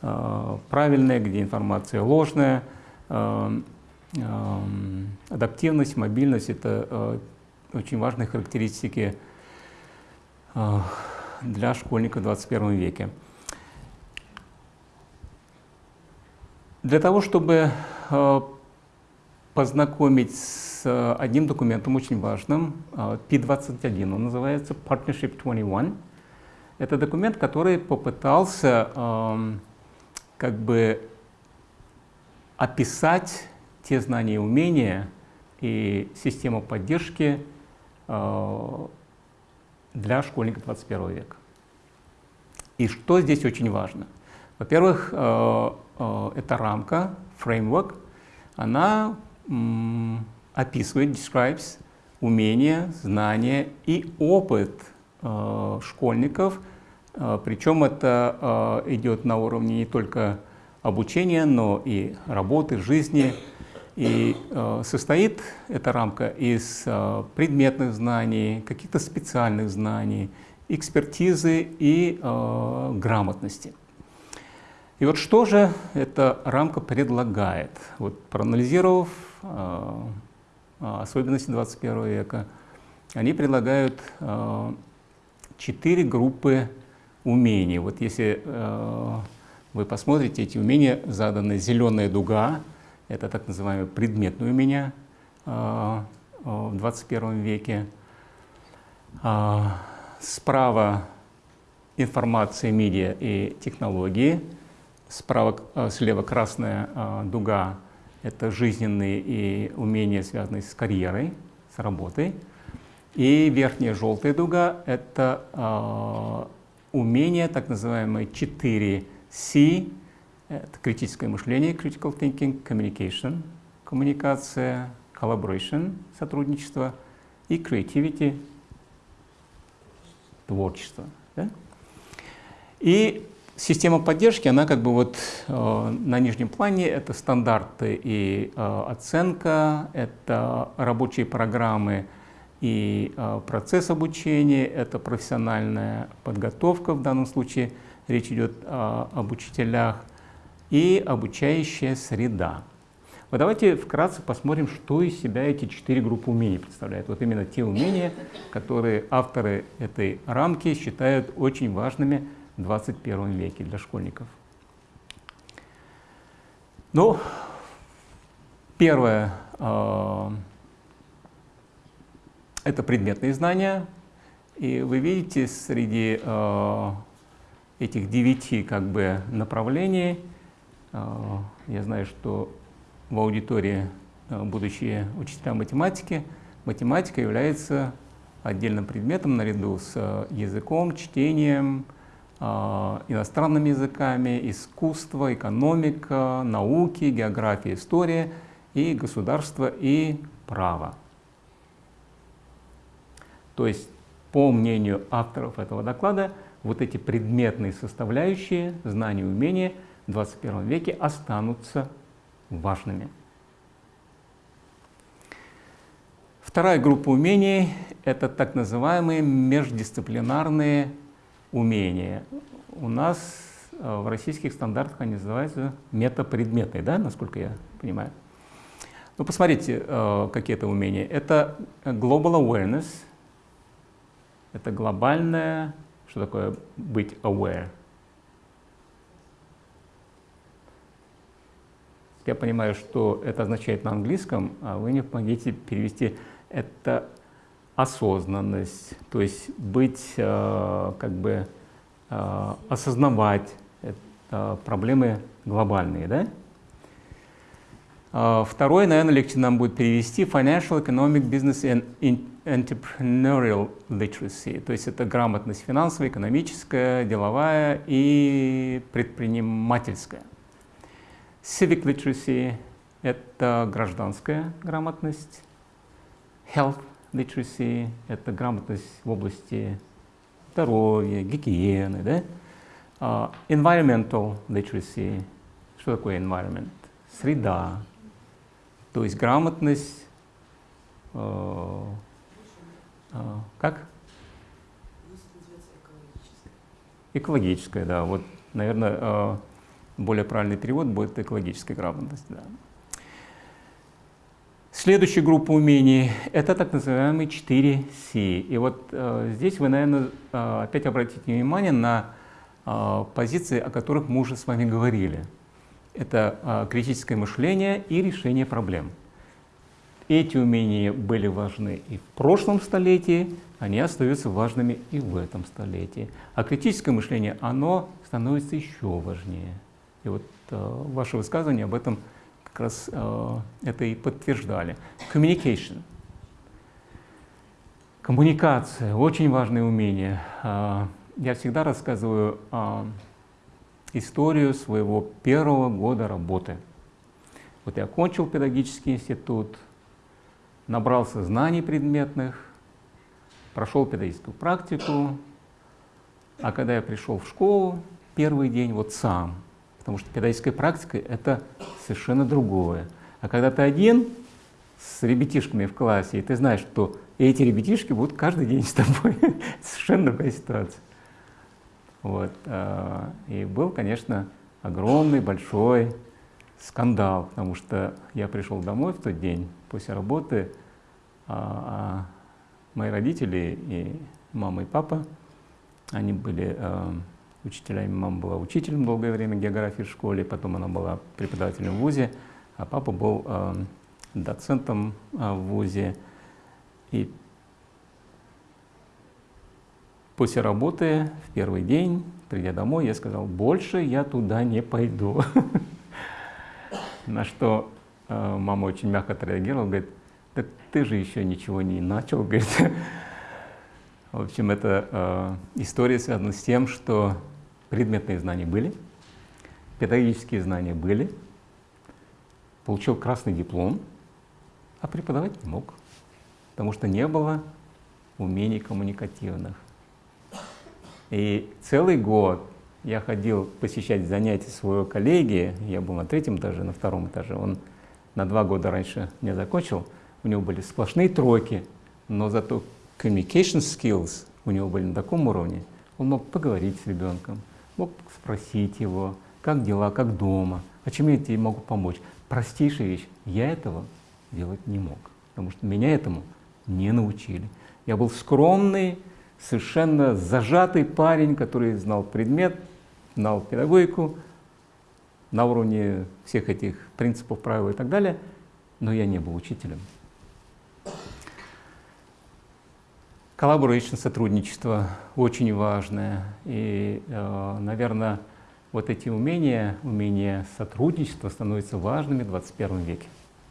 правильная, где информация ложная. Э, э, адаптивность, мобильность — это очень важные характеристики э, для школьника в 21 веке. Для того, чтобы э, познакомить с э, одним документом очень важным, P21, он называется Partnership 21. Это документ, который попытался как бы описать те знания и умения и систему поддержки для школьника 21 века. И что здесь очень важно? Во-первых, э, э, это рамка, фреймворк, она описывает, describes умения, знания и опыт э, школьников, э, причем это э, идет на уровне не только обучения, но и работы, жизни. И э, состоит эта рамка из э, предметных знаний, каких-то специальных знаний, экспертизы и э, грамотности. И вот что же эта рамка предлагает? Вот проанализировав э, особенности 21 века, они предлагают э, четыре группы умений. Вот если э, вы посмотрите, эти умения заданы зеленая дуга, это так называемые предметные умения э, в 21 веке. Справа информация, медиа и технологии – Справа, слева красная дуга — это жизненные и умения, связанные с карьерой, с работой. И верхняя желтая дуга — это умения, так называемые 4C, это критическое мышление, critical thinking, communication, коммуникация, collaboration, сотрудничество и creativity, творчество. Да? И Система поддержки, она как бы вот э, на нижнем плане, это стандарты и э, оценка, это рабочие программы и э, процесс обучения, это профессиональная подготовка, в данном случае речь идет э, об учителях, и обучающая среда. Вот давайте вкратце посмотрим, что из себя эти четыре группы умений представляют. Вот именно те умения, которые авторы этой рамки считают очень важными в 21 веке для школьников. Ну, первое э, – это предметные знания. И вы видите, среди э, этих девяти как бы, направлений, я знаю, что в аудитории э, будущие учителя математики, математика является отдельным предметом наряду с э, языком, чтением, а, иностранными языками, искусство, экономика, науки, география, история и государство и право. То есть, по мнению авторов этого доклада, вот эти предметные составляющие, знания умения в 21 веке останутся важными. Вторая группа умений – это так называемые междисциплинарные умения. У нас э, в российских стандартах они называются метапредметные, да, насколько я понимаю. Ну, посмотрите, э, какие это умения. Это global awareness, это глобальное, что такое быть aware. Я понимаю, что это означает на английском, а вы мне помогите перевести это осознанность, то есть быть, э, как бы э, осознавать проблемы глобальные, да? А второе, наверное, легче нам будет перевести Financial, Economic, Business and Entrepreneurial Literacy. То есть это грамотность финансовая, экономическая, деловая и предпринимательская. Civic Literacy – это гражданская грамотность. Health literacy – это грамотность в области здоровья, гигиены, да? Uh, environmental literacy – что такое environment? Среда, то есть грамотность, uh, uh, как? Экологическая, да. Вот, наверное, более правильный перевод будет экологическая грамотность, да. Следующая группа умений – это так называемые 4C. И вот э, здесь вы, наверное, э, опять обратите внимание на э, позиции, о которых мы уже с вами говорили. Это э, критическое мышление и решение проблем. Эти умения были важны и в прошлом столетии, они остаются важными и в этом столетии. А критическое мышление, оно становится еще важнее. И вот э, ваше высказывание об этом – как раз э, это и подтверждали. Communication. Коммуникация – очень важное умение. Э, я всегда рассказываю э, историю своего первого года работы. Вот я окончил педагогический институт, набрался знаний предметных, прошел педагогическую практику, а когда я пришел в школу, первый день вот сам, потому что педагогическая практика — это совершенно другое. А когда ты один с ребятишками в классе, и ты знаешь, что эти ребятишки будут каждый день с тобой, совершенно другая ситуация. Вот. а, И был, конечно, огромный, большой скандал, потому что я пришел домой в тот день после работы, а, а мои родители и мама и папа, они были учителями. Мама была учителем долгое время географии в школе, потом она была преподавателем в ВУЗе, а папа был э, доцентом э, в ВУЗе. И после работы в первый день, придя домой, я сказал, больше я туда не пойду. На что э, мама очень мягко отреагировала, говорит, так ты же еще ничего не начал, говорит. В общем, эта э, история связана с тем, что предметные знания были, педагогические знания были, получил красный диплом, а преподавать не мог, потому что не было умений коммуникативных. И целый год я ходил посещать занятия своего коллеги, я был на третьем этаже, на втором этаже, он на два года раньше не закончил, у него были сплошные тройки, но зато communication skills у него были на таком уровне, он мог поговорить с ребенком, мог спросить его, как дела, как дома, а чем я тебе могу помочь. Простейшая вещь, я этого делать не мог, потому что меня этому не научили. Я был скромный, совершенно зажатый парень, который знал предмет, знал педагогику на уровне всех этих принципов, правил и так далее, но я не был учителем. Collaboration, сотрудничество очень важное. И, э, наверное, вот эти умения, умения сотрудничества становятся важными в 21 веке.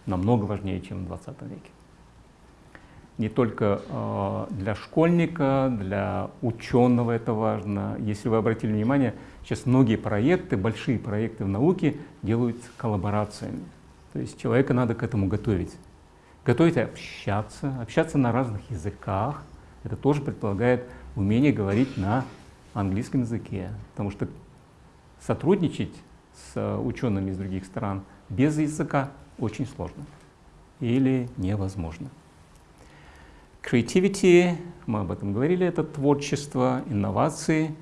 Намного важнее, чем в 20 веке не только э, для школьника, для ученого это важно. Если вы обратили внимание, сейчас многие проекты, большие проекты в науке делаются коллаборациями. То есть человека надо к этому готовить. Готовить общаться, общаться на разных языках. Это тоже предполагает умение говорить на английском языке. Потому что сотрудничать с учеными из других стран без языка очень сложно или невозможно. Creativity, мы об этом говорили, это творчество, инновации.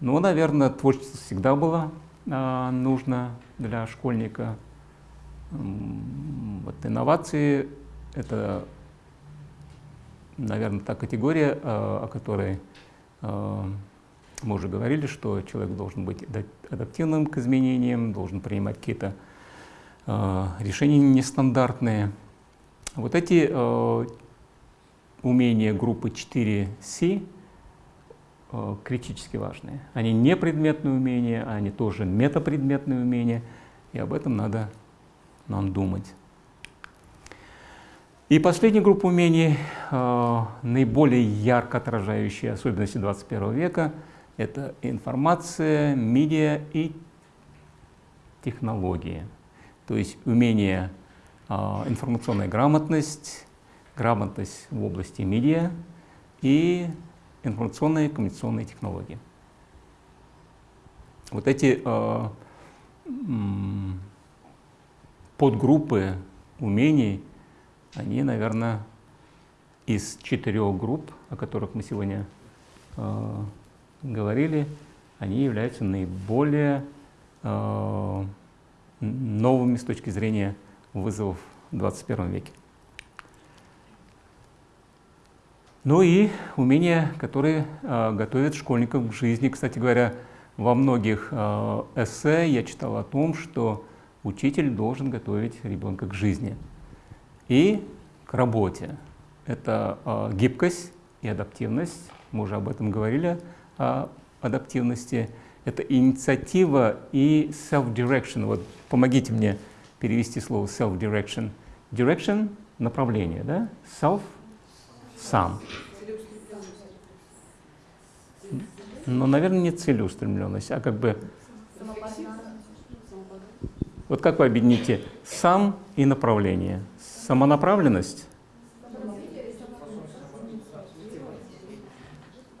Ну, наверное, творчество всегда было а, нужно для школьника. Вот инновации — это, наверное, та категория, а, о которой а, мы уже говорили, что человек должен быть адаптивным к изменениям, должен принимать какие-то а, решения нестандартные. Вот эти умения группы 4C э, критически важные. Они не предметные умения, они тоже метапредметные умения, и об этом надо нам думать. И последняя группа умений, э, наиболее ярко отражающие особенности 21 века, это информация, медиа и технологии. То есть умение, э, информационная грамотность, грамотность в области медиа и информационные и коммуникационные технологии. Вот эти э, подгруппы умений, они, наверное, из четырех групп, о которых мы сегодня э, говорили, они являются наиболее э, новыми с точки зрения вызовов в 21 веке. Ну и умения, которые э, готовят школьников к жизни. Кстати говоря, во многих э, эссе я читал о том, что учитель должен готовить ребенка к жизни и к работе. Это э, гибкость и адаптивность. Мы уже об этом говорили, о адаптивности. Это инициатива и self-direction. Вот помогите мне перевести слово self-direction. Direction — направление, да? Self — сам. Но, наверное, не целеустремленность, а как бы Вот как вы объедините сам и направление? Самонаправленность?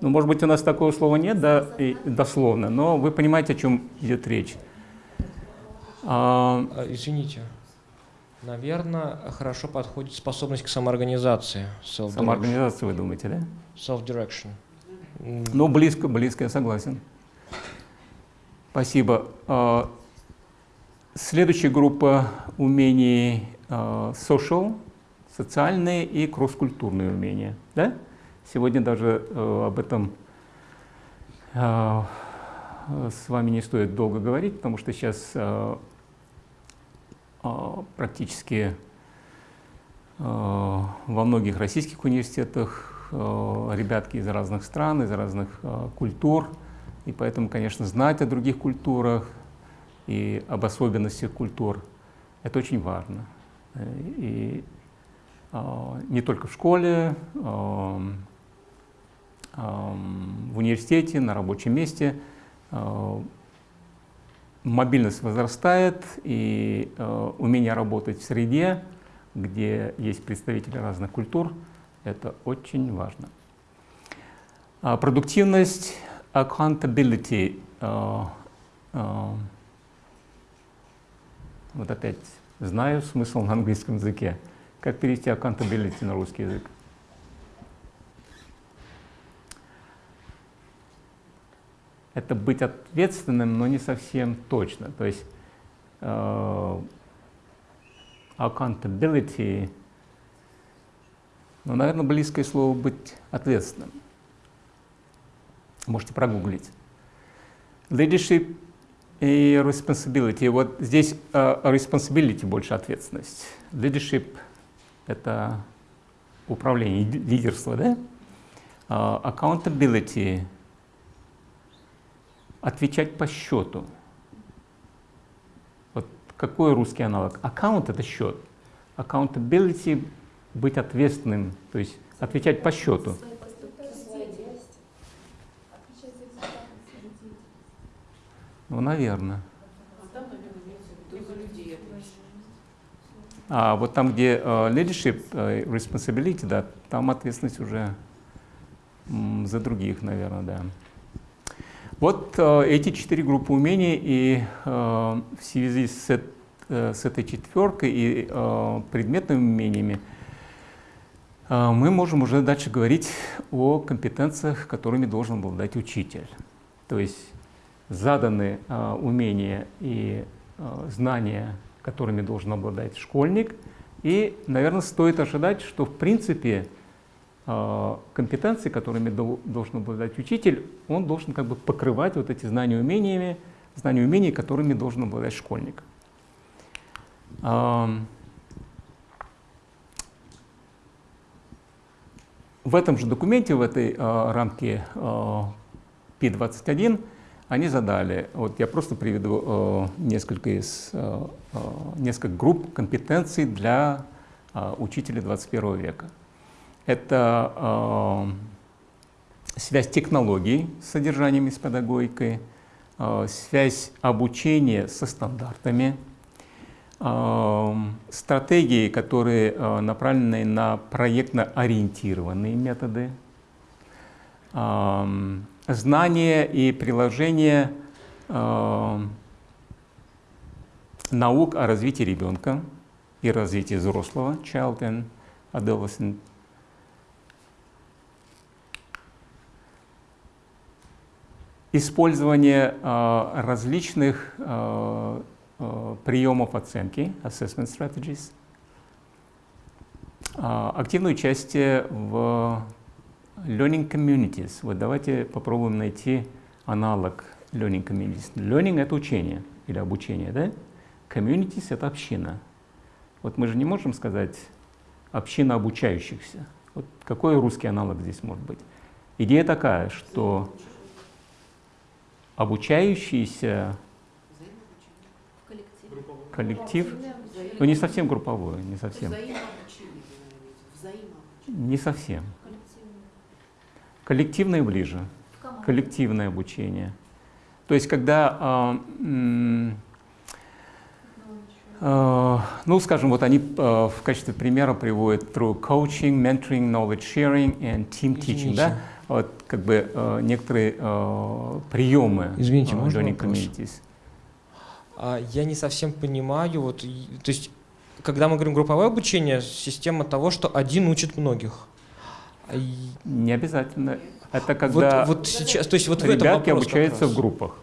Ну, может быть, у нас такого слова нет, да, и дословно, но вы понимаете, о чем идет речь. А, а извините. Наверное, хорошо подходит способность к самоорганизации. Самоорганизация, вы думаете, да? Self-direction. Ну, близко, близко, я согласен. Спасибо. А, следующая группа умений social, социальные и кросс-культурные умения. Да? Сегодня даже э, об этом э, с вами не стоит долго говорить, потому что сейчас э, практически во многих российских университетах ребятки из разных стран, из разных культур, и поэтому, конечно, знать о других культурах и об особенностях культур – это очень важно. И не только в школе, в университете, на рабочем месте. Э, мобильность возрастает, и э, умение работать в среде, где есть представители разных культур, это очень важно. А продуктивность, accountability, э, вот опять знаю смысл на английском языке. Как перевести accountability на русский язык? это быть ответственным, но не совсем точно. То есть uh, accountability, ну, наверное, близкое слово быть ответственным. Можете прогуглить. Leadership и responsibility. Вот здесь uh, responsibility больше ответственность. Leadership — это управление, лидерство, да? Uh, accountability — отвечать по счету. Вот какой русский аналог? Аккаунт — это счет. Accountability — быть ответственным, то есть отвечать по счету. Ну, наверное. А вот там, где uh, leadership, uh, responsibility, да, там ответственность уже м, за других, наверное, да. Вот э, эти четыре группы умений, и э, в связи с, с этой четверкой и э, предметными умениями э, мы можем уже дальше говорить о компетенциях, которыми должен обладать учитель. То есть заданы э, умения и э, знания, которыми должен обладать школьник, и, наверное, стоит ожидать, что в принципе а, компетенции, которыми должен обладать учитель, он должен как бы покрывать вот эти знания умениями, знания умений, которыми должен обладать школьник. В этом же документе, в этой а, рамке P21, они задали, вот я просто приведу несколько, из, несколько групп компетенций для учителя 21 века. Это э, связь технологий с содержанием и с педагогикой, э, связь обучения со стандартами, э, стратегии, которые э, направлены на проектно-ориентированные методы, э, знания и приложение э, наук о развитии ребенка и развитии взрослого, child and adolescent. Использование э, различных э, э, приемов оценки, assessment strategies, активное участие в learning communities. Вот давайте попробуем найти аналог learning communities. Learning — это учение или обучение, да? Communities — это община. Вот мы же не можем сказать община обучающихся. Вот какой русский аналог здесь может быть? Идея такая, что обучающийся коллектив, ну не совсем групповой, не совсем. Не совсем. Коллективное ближе. Коллективное обучение. То есть, когда э, Э, ну, скажем, вот они э, в качестве примера приводят through coaching, mentoring, knowledge sharing and team teaching, Извините. да? Вот как бы э, некоторые э, приемы Извините, э, можно communities. А, Я не совсем понимаю, вот, то есть, когда мы говорим групповое обучение, система того, что один учит многих. Не обязательно. Это Вот, когда вот сейчас, то есть вот в этом ребятки вопрос обучаются в группах.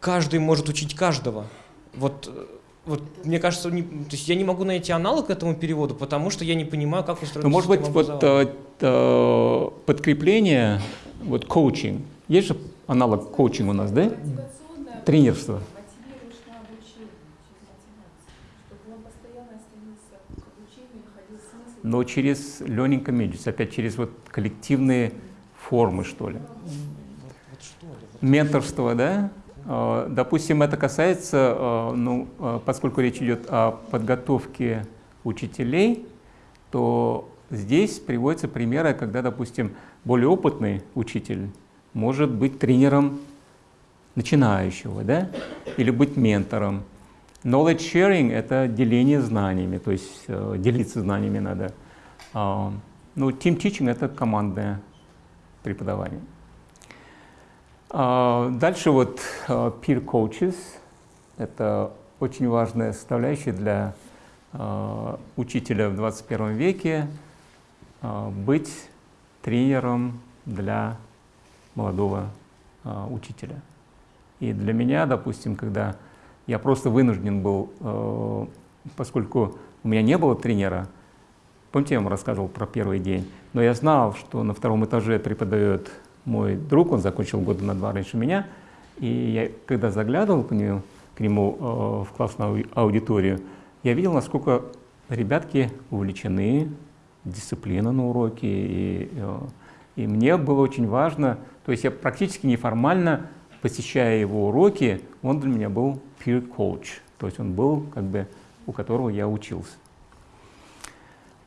Каждый может учить каждого. Вот, вот мне кажется, не- то есть я не могу найти аналог этому переводу, потому что я не понимаю, как устроена Ну, может быть, вот э, э, подкрепление, вот коучинг. Есть же аналог коучинга у нас, да? Тренерство. Мотивируешь на обучение через мотивацию, чтобы он постоянно стремился к обучению, находил смысл. Но через learning communities, опять через вот коллективные формы, что ли. Менторство, да? Э, Допустим, это касается, э, ну, э, поскольку речь идет о подготовке учителей, то здесь приводятся примеры, когда, допустим, более опытный учитель может быть тренером начинающего, да? Или быть ментором. Knowledge sharing — это деление знаниями, то есть э, делиться знаниями надо. А, ну, team teaching — это командное преподавание. А, Дальше вот а, peer coaches. Это очень важная составляющая для а, учителя в 21 веке а, быть тренером для молодого а, учителя. И для меня, допустим, когда я просто вынужден был, э, поскольку у меня не было тренера, помните, я вам рассказывал про первый день, но я знал, что на втором этаже преподает мой друг, он закончил года на два раньше меня, и я, когда заглядывал к нему, к нему э, в классную ау- аудиторию, я видел, насколько ребятки увлечены, дисциплина на уроке, и, э, и мне было очень важно, то есть я практически неформально, посещая его уроки, он для меня был peer coach, то есть он был как бы у которого я учился.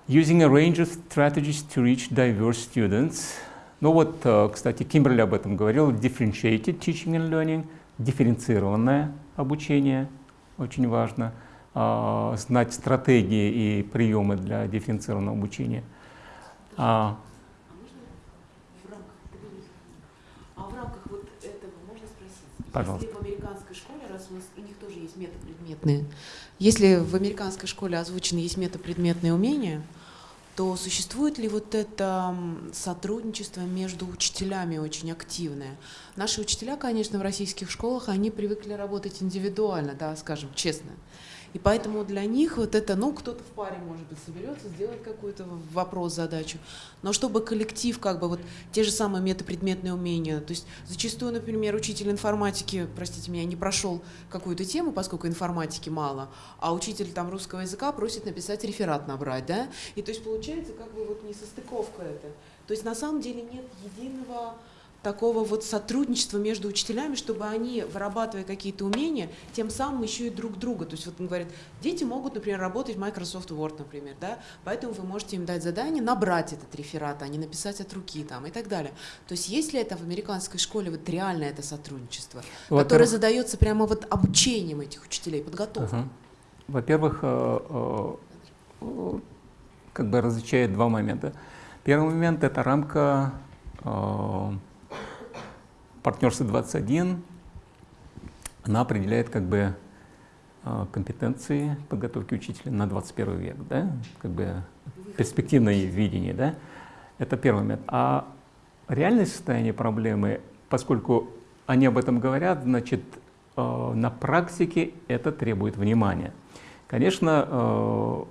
Using a range of strategies to reach diverse students. Ну вот, э, кстати, Кимберли об этом говорил, differentiated teaching and learning, дифференцированное обучение, очень важно, а, знать стратегии и приемы для дифференцированного обучения. А, есть метапредметные, если в американской школе озвучены есть метапредметные умения, то существует ли вот это сотрудничество между учителями очень активное? Наши учителя, конечно, в российских школах, они привыкли работать индивидуально, да, скажем честно. И поэтому для них вот это, ну, кто-то в паре, может быть, соберется, сделает какой-то вопрос, задачу. Но чтобы коллектив, как бы вот те же самые метапредметные умения, то есть зачастую, например, учитель информатики, простите меня, не прошел какую-то тему, поскольку информатики мало, а учитель там русского языка просит написать реферат набрать, да? И то есть получается как бы вот несостыковка это. То есть на самом деле нет единого такого вот сотрудничества между учителями, чтобы они, вырабатывая какие-то умения, тем самым еще и друг друга. То есть вот он говорит, дети могут, например, работать в Microsoft Word, например, да, поэтому вы можете им дать задание набрать этот реферат, а не написать от руки там и так далее. То есть есть ли это в американской школе вот реально это сотрудничество, которое задается прямо вот обучением этих учителей, подготовкой? Ага. Во-первых, э, э, э, как бы различает два момента. Первый момент – это рамка партнерства 21. Она определяет как бы э, компетенции подготовки учителя на 21 век, да? как бы перспективное видение. Да? Это первый момент. А реальное состояние проблемы, поскольку они об этом говорят, значит, э, на практике это требует внимания. Конечно, э,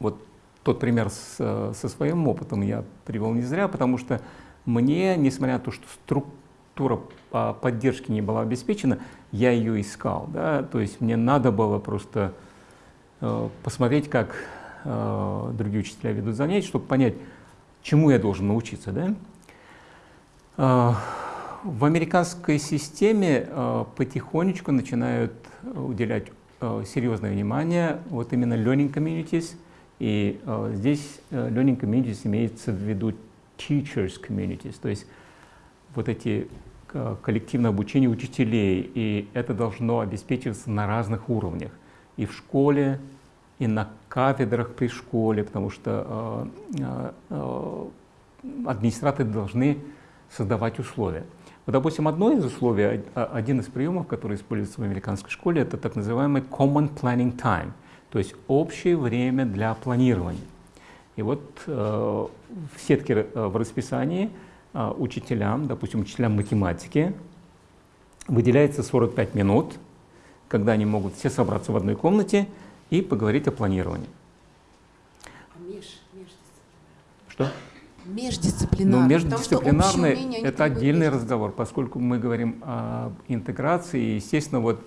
вот тот пример с, со своим опытом я привел не зря, потому что мне, несмотря на то, что структура по поддержки не была обеспечена, я ее искал. Да? То есть мне надо было просто э, посмотреть, как э, другие учителя ведут занятия, чтобы понять, чему я должен научиться. Да? Э, в американской системе потихонечку начинают уделять серьезное внимание вот именно learning communities. И здесь learning communities имеется в виду teachers communities, то есть вот эти коллективное обучение учителей, и это должно обеспечиваться на разных уровнях. И в школе, и на кафедрах при школе, потому что э, э, администраторы должны создавать условия. Вот, допустим, одно из условий, один из приемов, который используется в американской школе, это так называемый Common Planning Time, то есть общее время для планирования. И вот э, в сетке э, в расписании э, учителям, допустим, учителям математики, выделяется 45 минут, когда они могут все собраться в одной комнате и поговорить о планировании. А меж, Что? Междисциплинарный. Ну, междисциплинарный – это отдельный разговор, поскольку мы говорим об интеграции. Естественно, вот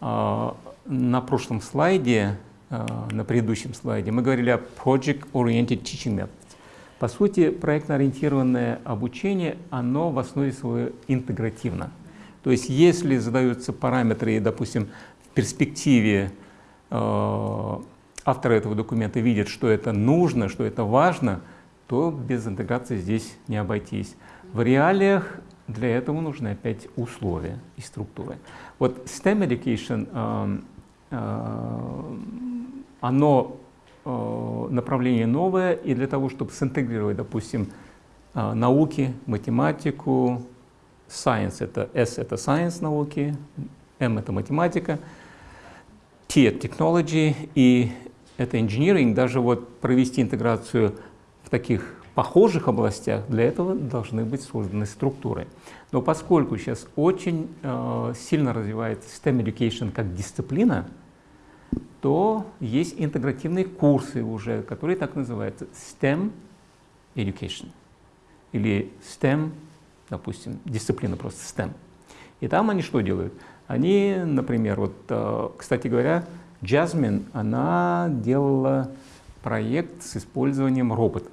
а, на прошлом слайде, на предыдущем слайде, мы говорили о Project Oriented Teaching Methods. По сути, проектно-ориентированное обучение, оно в основе своей интегративно. То есть, если задаются параметры, допустим, в перспективе э, авторы этого документа видят, что это нужно, что это важно – то без интеграции здесь не обойтись. В реалиях для этого нужны опять условия и структуры. Вот STEM Education, э, э, оно направление новое, и для того, чтобы синтегрировать, допустим, э, науки, математику, science это S это science науки, M это математика, T это technology и это engineering, даже вот провести интеграцию в таких похожих областях для этого должны быть созданы структуры. Но поскольку сейчас очень э, сильно развивается STEM Education как дисциплина, то есть интегративные курсы уже, которые так называются STEM Education или STEM, допустим, дисциплина просто STEM. И там они что делают? Они, например, вот, э, кстати говоря, Jasmine, она делала проект с использованием роботов.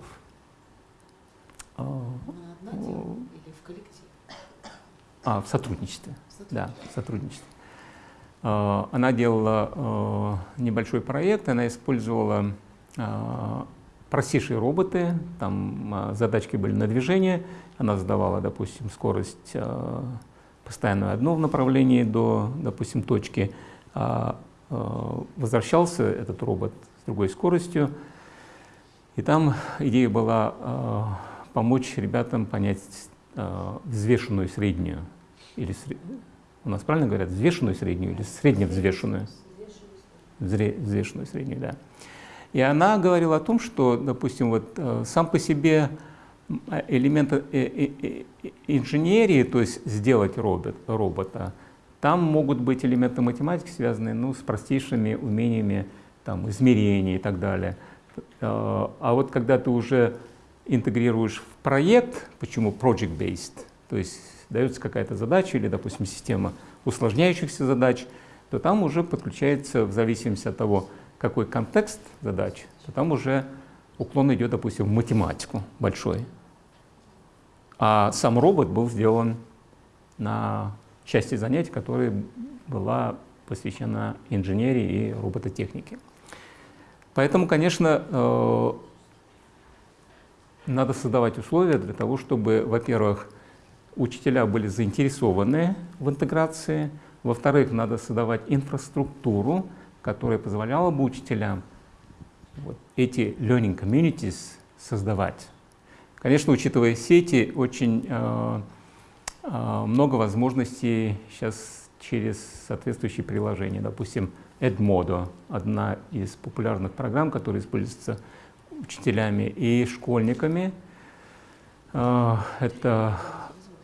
А, или в коллективе? А, в сотрудничестве. Да, в сотрудничестве. А, она делала а, небольшой проект, она использовала простейшие роботы, там задачки были на движение, она задавала, допустим, скорость постоянную одно в направлении до, допустим, точки, а возвращался этот робот с другой скоростью. И там идея была э, помочь ребятам понять э, взвешенную среднюю, или у нас правильно говорят, взвешенную среднюю или средневзвешенную? Взвешенную среднюю, да. И она говорила о том, что, допустим, вот э, сам по себе элемент э, э, э, инженерии, то есть сделать робот, робота, там могут быть элементы математики, связанные ну, с простейшими умениями там, измерений и так далее. А вот когда ты уже интегрируешь в проект, почему project-based, то есть дается какая-то задача или, допустим, система усложняющихся задач, то там уже подключается, в зависимости от того, какой контекст задач, то там уже уклон идет, допустим, в математику большой. А сам робот был сделан на части занятий, которая была посвящена инженерии и робототехнике. Поэтому, конечно, э, надо создавать условия для того, чтобы, во-первых, учителя были заинтересованы в интеграции, во-вторых, надо создавать инфраструктуру, которая позволяла бы учителям вот эти learning communities создавать. Конечно, учитывая сети, очень э, э, много возможностей сейчас через соответствующие приложения. Допустим, Edmodo, одна из популярных программ, которая используется учителями и школьниками. А, это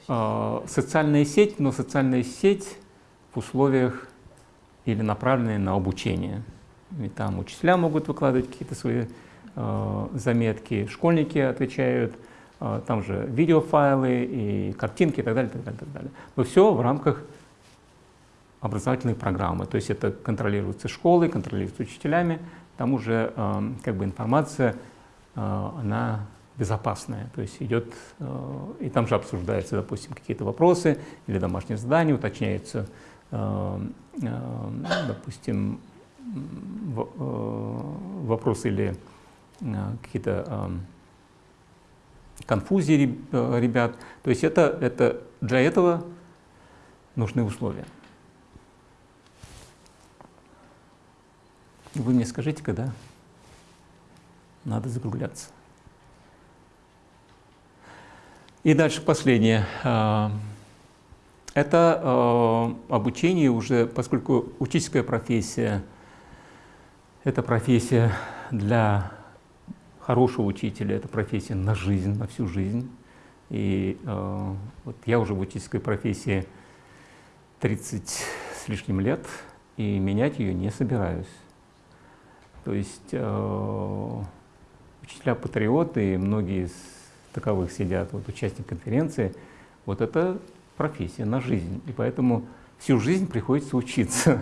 социальная сеть, но социальная сеть в условиях или направленная на обучение. И там учителя могут выкладывать какие-то свои а, заметки, школьники отвечают, там же видеофайлы и картинки и так далее, так далее, так далее. Но все в рамках образовательной программы. То есть это контролируется школой, контролируется учителями, там уже э, как бы информация, э, она безопасная, то есть идет, э, и там же обсуждаются, допустим, какие-то вопросы или домашние задания, уточняются, э, э, допустим, вопросы или какие-то конфузии ребят. То есть это, это для этого нужны условия. Вы мне скажите, когда надо закругляться. И дальше последнее. А, это а, обучение уже, поскольку учительская профессия – это профессия для хорошего учителя, это профессия на жизнь, на всю жизнь. И э, вот я уже в учительской профессии 30 с лишним лет, и менять ее не собираюсь. То есть учителя-патриоты, и многие из таковых сидят, вот участник конференции, вот это профессия на жизнь. И поэтому всю жизнь приходится учиться.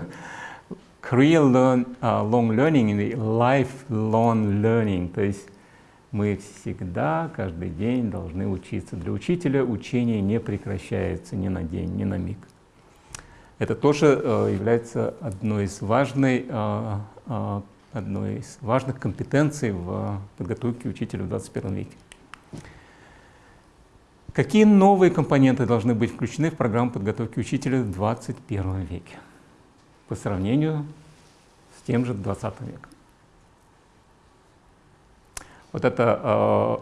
Career learn, uh, long learning и lifelong learning. То есть мы всегда, каждый день должны учиться. Для учителя учение не прекращается ни на день, ни на миг. Это тоже uh, является одной из важной uh, одной из важных компетенций в подготовке учителя в 21 веке. Какие новые компоненты должны быть включены в программу подготовки учителя в 21 веке по сравнению с тем же 20 веком? Вот эта э,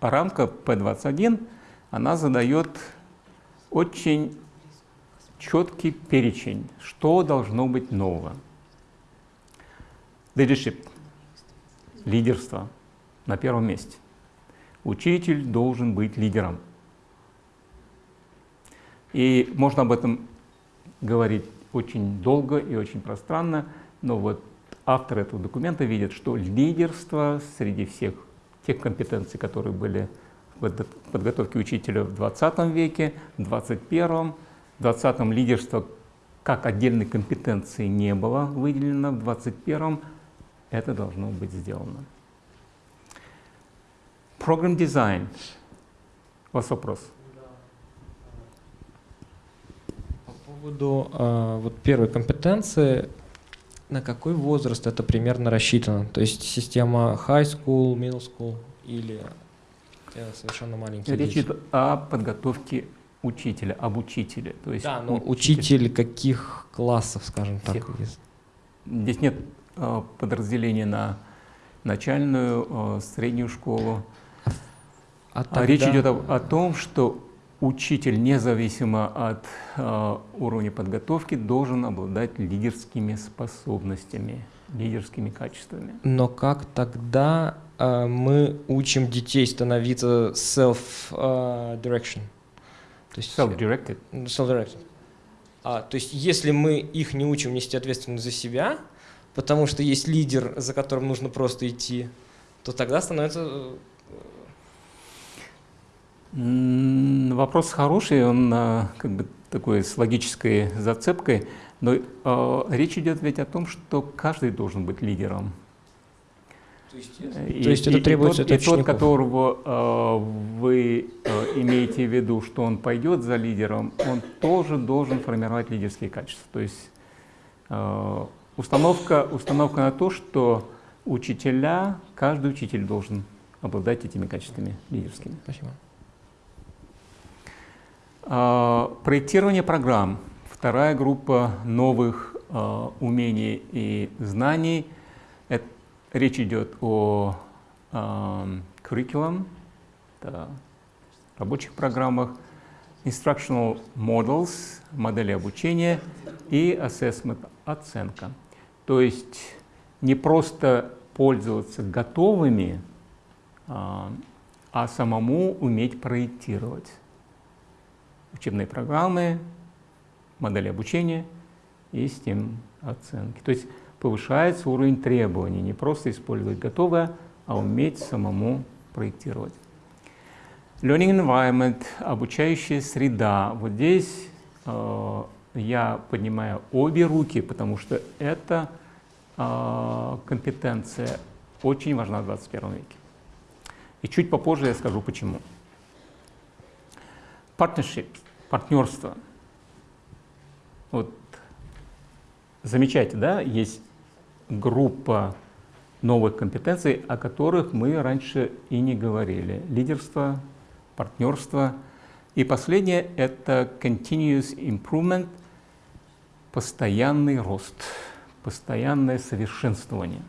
рамка P21, она задает очень четкий перечень, что должно быть нового. Leadership, лидерство на первом месте. Учитель должен быть лидером. И можно об этом говорить очень долго и очень пространно, но вот автор этого документа видит, что лидерство среди всех тех компетенций, которые были в подготовке учителя в 20 веке, в 21, в 20 лидерство как отдельной компетенции не было выделено, в 21 это должно быть сделано. Program design. У вас вопрос? По поводу э, вот первой компетенции, на какой возраст это примерно рассчитано? То есть система high school, middle school или э, совершенно маленькие Речь идет о подготовке учителя, об учителе. То есть да, но учитель, учитель каких классов, скажем так? Здесь нет Э, подразделение на начальную, э, среднюю школу. А, а тогда... Речь идет о, о том, что учитель, независимо от э, уровня подготовки, должен обладать лидерскими способностями, лидерскими качествами. Но как тогда э, мы учим детей становиться self-direction? Э, self-directed. Self-directed. А, то есть если мы их не учим нести ответственность за себя, потому что есть лидер, за которым нужно просто идти, то тогда становится... Вопрос хороший, он а, как бы такой с логической зацепкой, но э, речь идет ведь о том, что каждый должен быть лидером. То есть, и, то есть это требуется и тот, и тот, которого э, вы э, имеете в виду, что он пойдет за лидером, он тоже должен формировать лидерские качества. То есть э, Установка, установка на то, что учителя, каждый учитель должен обладать этими качествами лидерскими. Спасибо. А, проектирование программ. Вторая группа новых а, умений и знаний. Речь идет о а, curriculum, рабочих программах, instructional models, модели обучения и assessment, оценка. То есть не просто пользоваться готовыми, а самому уметь проектировать учебные программы, модели обучения и систем оценки. То есть повышается уровень требований, не просто использовать готовое, а уметь самому проектировать. Learning environment, обучающая среда. Вот здесь э, я поднимаю обе руки, потому что это а, компетенция очень важна в 21 веке. И чуть попозже я скажу почему. Partnership, партнерство. Вот замечайте, да, есть группа новых компетенций, о которых мы раньше и не говорили. Лидерство, партнерство. И последнее – это continuous improvement, постоянный рост, постоянное совершенствование.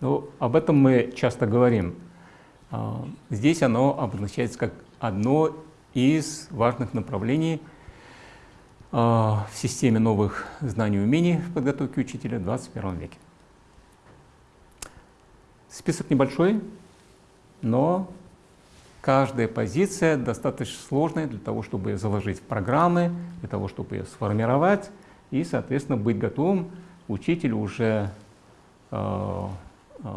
Ну, об этом мы часто говорим. А, здесь оно обозначается как одно из важных направлений а, в системе новых знаний и умений в подготовке учителя в 21 веке. Список небольшой, но каждая позиция достаточно сложная для того, чтобы ее заложить в программы, для того, чтобы ее сформировать и, соответственно, быть готовым учителю уже э, э,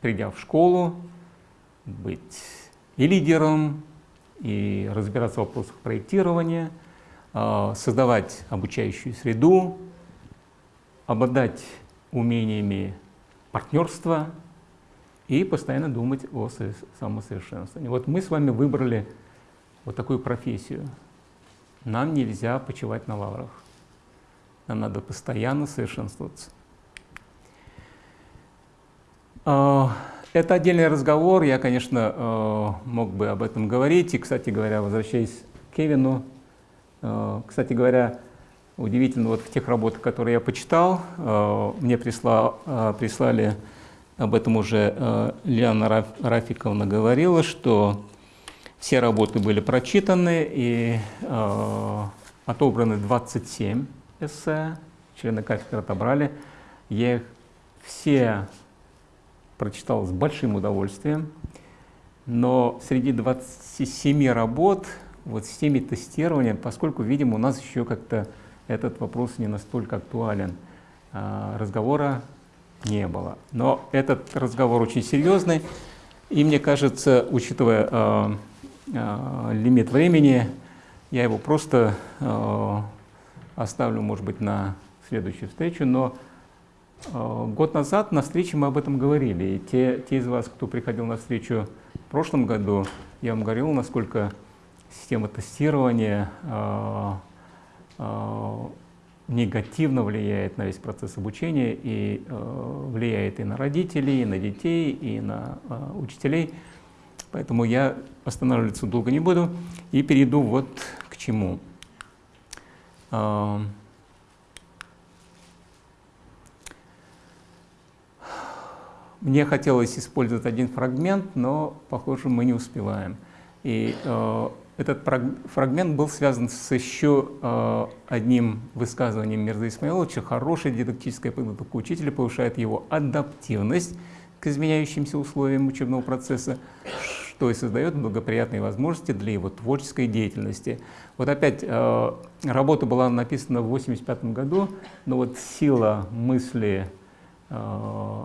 придя в школу, быть и лидером, и разбираться в вопросах проектирования, э, создавать обучающую среду, обладать умениями партнерства, и постоянно думать о самосовершенствовании. Вот мы с вами выбрали вот такую профессию. Нам нельзя почивать на лаврах. Нам надо постоянно совершенствоваться. Это отдельный разговор, я, конечно, а, мог бы об этом говорить. И, кстати говоря, возвращаясь к Кевину, а, кстати говоря, удивительно, вот в тех работах, которые я почитал, мне прислал, прислали об этом уже э, Лиана Рафиковна говорила, что все работы были прочитаны и э, отобраны 27 эссе, члены кафедры отобрали. Я их все прочитал с большим удовольствием, но среди 27 работ, вот с теми тестированием, поскольку, видимо, у нас еще как-то этот вопрос не настолько актуален, э, разговора не было. Но этот разговор очень серьезный, и мне кажется, учитывая э, э, лимит времени, я его просто э, оставлю, может быть, на следующую встречу, но год назад на встрече мы об этом говорили, и те, те из вас, кто приходил на встречу в прошлом году, я вам говорил, насколько система тестирования э, э, негативно влияет на весь процесс обучения и э, влияет и на родителей, и на детей, и на э, учителей. Поэтому я останавливаться долго не буду и перейду вот к чему. Э, мне хотелось использовать один фрагмент, но, похоже, мы не успеваем. И э, этот фрагмент был связан с еще э, одним высказыванием Мирза Исмаиловича. Хорошая дидактическая подготовка учителя повышает его адаптивность к изменяющимся условиям учебного процесса, что и создает благоприятные возможности для его творческой деятельности. Вот опять э, работа была написана в 1985 году, но вот сила мысли э,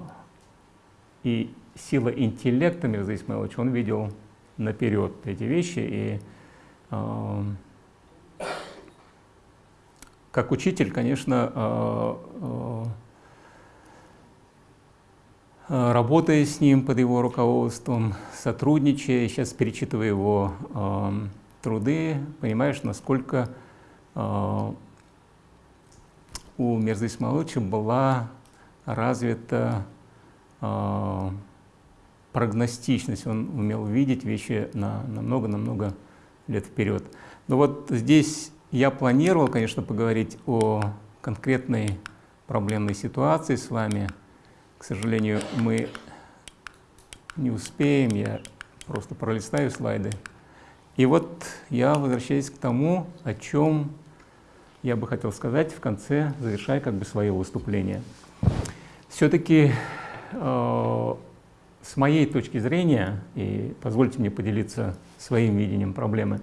и сила интеллекта Мирза Исмаиловича он видел наперед эти вещи и как учитель, конечно, а, а, работая с ним под его руководством, сотрудничая, сейчас перечитывая его труды, понимаешь, насколько а, у Мирза Исмаиловича была развита прогностичность, он умел видеть вещи на намного-намного лет вперед. Но вот здесь я планировал, конечно, поговорить о конкретной проблемной ситуации с вами. К сожалению, мы не успеем, я просто пролистаю слайды. И вот я возвращаюсь к тому, о чем я бы хотел сказать в конце, завершая как бы свое выступление. Все-таки с моей точки зрения, и позвольте мне поделиться своим видением проблемы,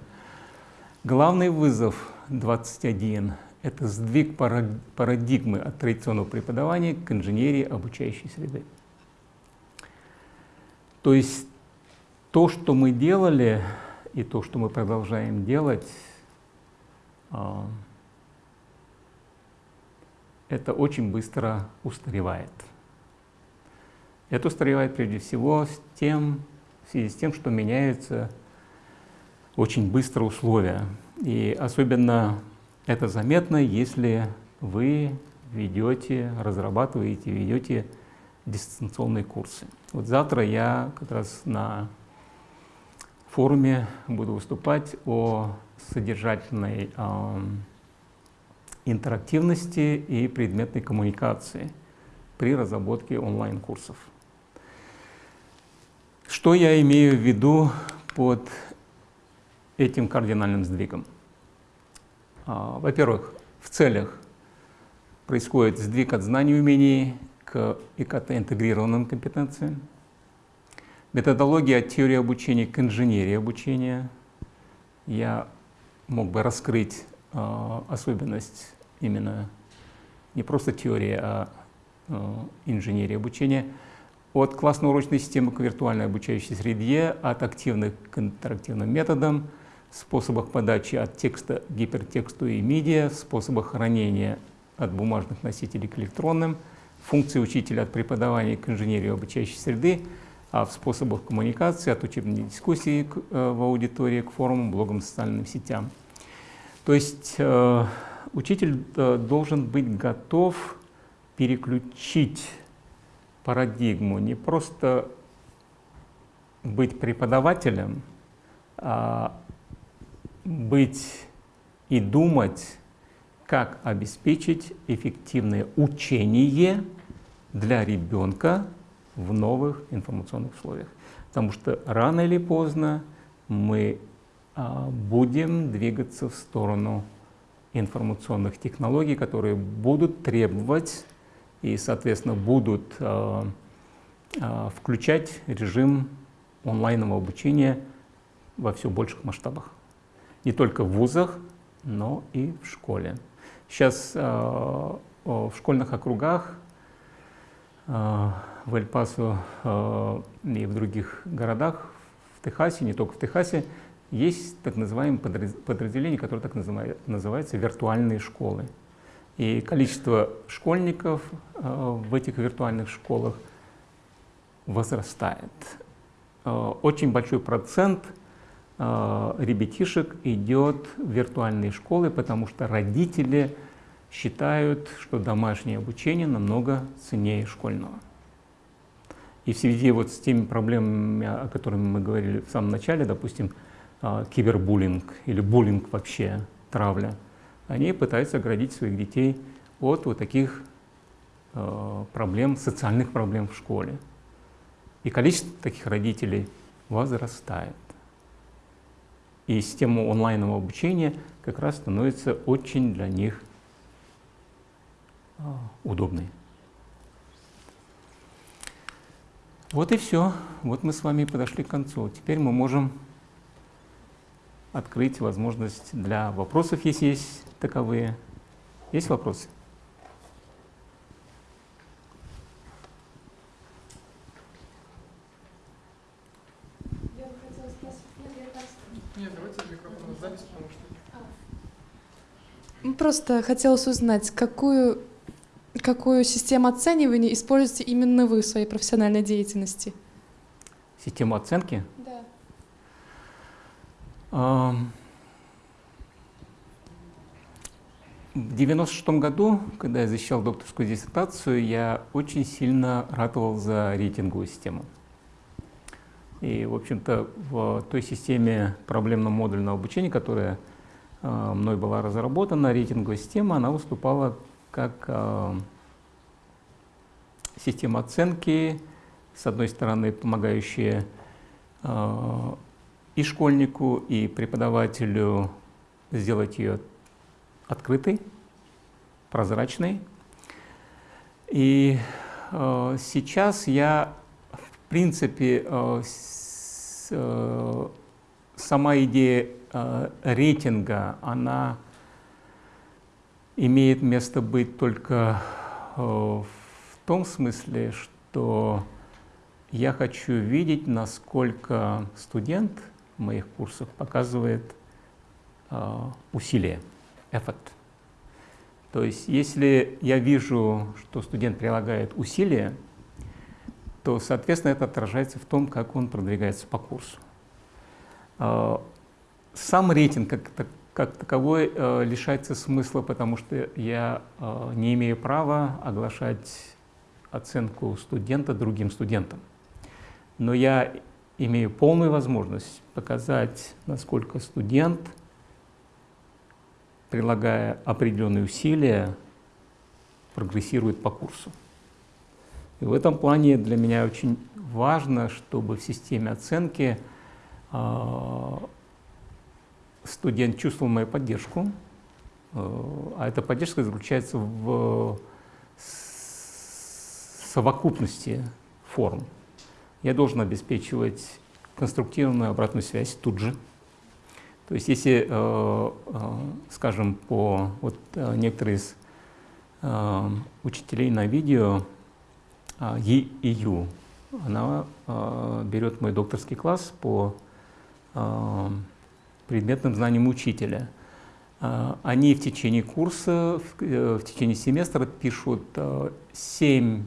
главный вызов 21 – это сдвиг парадигмы от традиционного преподавания к инженерии обучающей среды. То есть то, что мы делали, и то, что мы продолжаем делать, а, это очень быстро устаревает. Это устаревает прежде всего с тем, в связи с тем, что меняются очень быстро условия. И особенно это заметно, если вы ведете, разрабатываете, ведете дистанционные курсы. Вот завтра я как раз на форуме буду выступать о содержательной интерактивности и предметной коммуникации при разработке онлайн-курсов. Что я имею в виду под этим кардинальным сдвигом? А, во-первых, в целях происходит сдвиг от знаний и умений к ИКТ-интегрированным компетенциям, методология от теории обучения к инженерии обучения. Я мог бы раскрыть э, особенность именно не просто теории, а э, инженерии обучения – от классно-урочной системы к виртуальной обучающей среде, от активных к интерактивным методам, способах подачи от текста к гипертексту и медиа, способах хранения от бумажных носителей к электронным, функции учителя от преподавания к инженерии обучающей среды, а в способах коммуникации от учебной дискуссии к, э, в аудитории к форумам, блогам, социальным сетям. То есть э, учитель э, должен быть готов переключить парадигму не просто быть преподавателем, а быть и думать, как обеспечить эффективное учение для ребенка в новых информационных условиях. Потому что рано или поздно мы а, будем двигаться в сторону информационных технологий, которые будут требовать и, соответственно, будут э, э, включать режим онлайнового обучения во все больших масштабах. Не только в вузах, но и в школе. Сейчас э, в школьных округах в Эль-Пасо и в других городах, в Техасе, не только в Техасе, есть так называемые подразделения, которые так называются виртуальные школы. И количество школьников э, в этих виртуальных школах возрастает. Э, очень большой процент э, ребятишек идет в виртуальные школы, потому что родители считают, что домашнее обучение намного ценнее школьного. И в связи вот с теми проблемами, о которых мы говорили в самом начале, допустим, кибербуллинг или буллинг вообще, травля – они пытаются оградить своих детей от вот таких э, проблем, социальных проблем в школе. И количество таких родителей возрастает. И система онлайнового обучения как раз становится очень для них э, удобной. Вот и все. Вот мы с вами подошли к концу. Теперь мы можем открыть возможность для вопросов, если есть таковые. Есть вопросы? Я бы хотела спросить, Нет, давайте микрофон запись, потому что... А. Просто хотелось узнать, какую, какую систему оценивания используете именно вы в своей профессиональной деятельности? Систему оценки? В 96 году, когда я защищал докторскую диссертацию, я очень сильно ратовал за рейтинговую систему. И, в общем-то, в той системе проблемно-модульного обучения, которая э, мной была разработана, рейтинговая система, она выступала как э, система оценки, с одной стороны, помогающая э, и школьнику, и преподавателю сделать ее открытой, прозрачной. И э, сейчас я, в принципе, э, с, э, сама идея э, рейтинга, она имеет место быть только э, в том смысле, что я хочу видеть, насколько студент – моих курсах показывает э, усилие, effort. То есть если я вижу, что студент прилагает усилия, то, соответственно, это отражается в том, как он продвигается по курсу. Э, сам рейтинг как, как таковой э, лишается смысла, потому что я э, не имею права оглашать оценку студента другим студентам. Но я имею полную возможность показать, насколько студент, прилагая определенные усилия, прогрессирует по курсу. И в этом плане для меня очень важно, чтобы в системе оценки э, студент чувствовал мою поддержку, э, а эта поддержка заключается в совокупности форм. Я должен обеспечивать конструктивную обратную связь тут же. То есть если, э, скажем, по вот некоторые из учителей на видео Е и Ю, она берет мой докторский класс по предметным знаниям учителя. Они в течение курса, в течение семестра пишут семь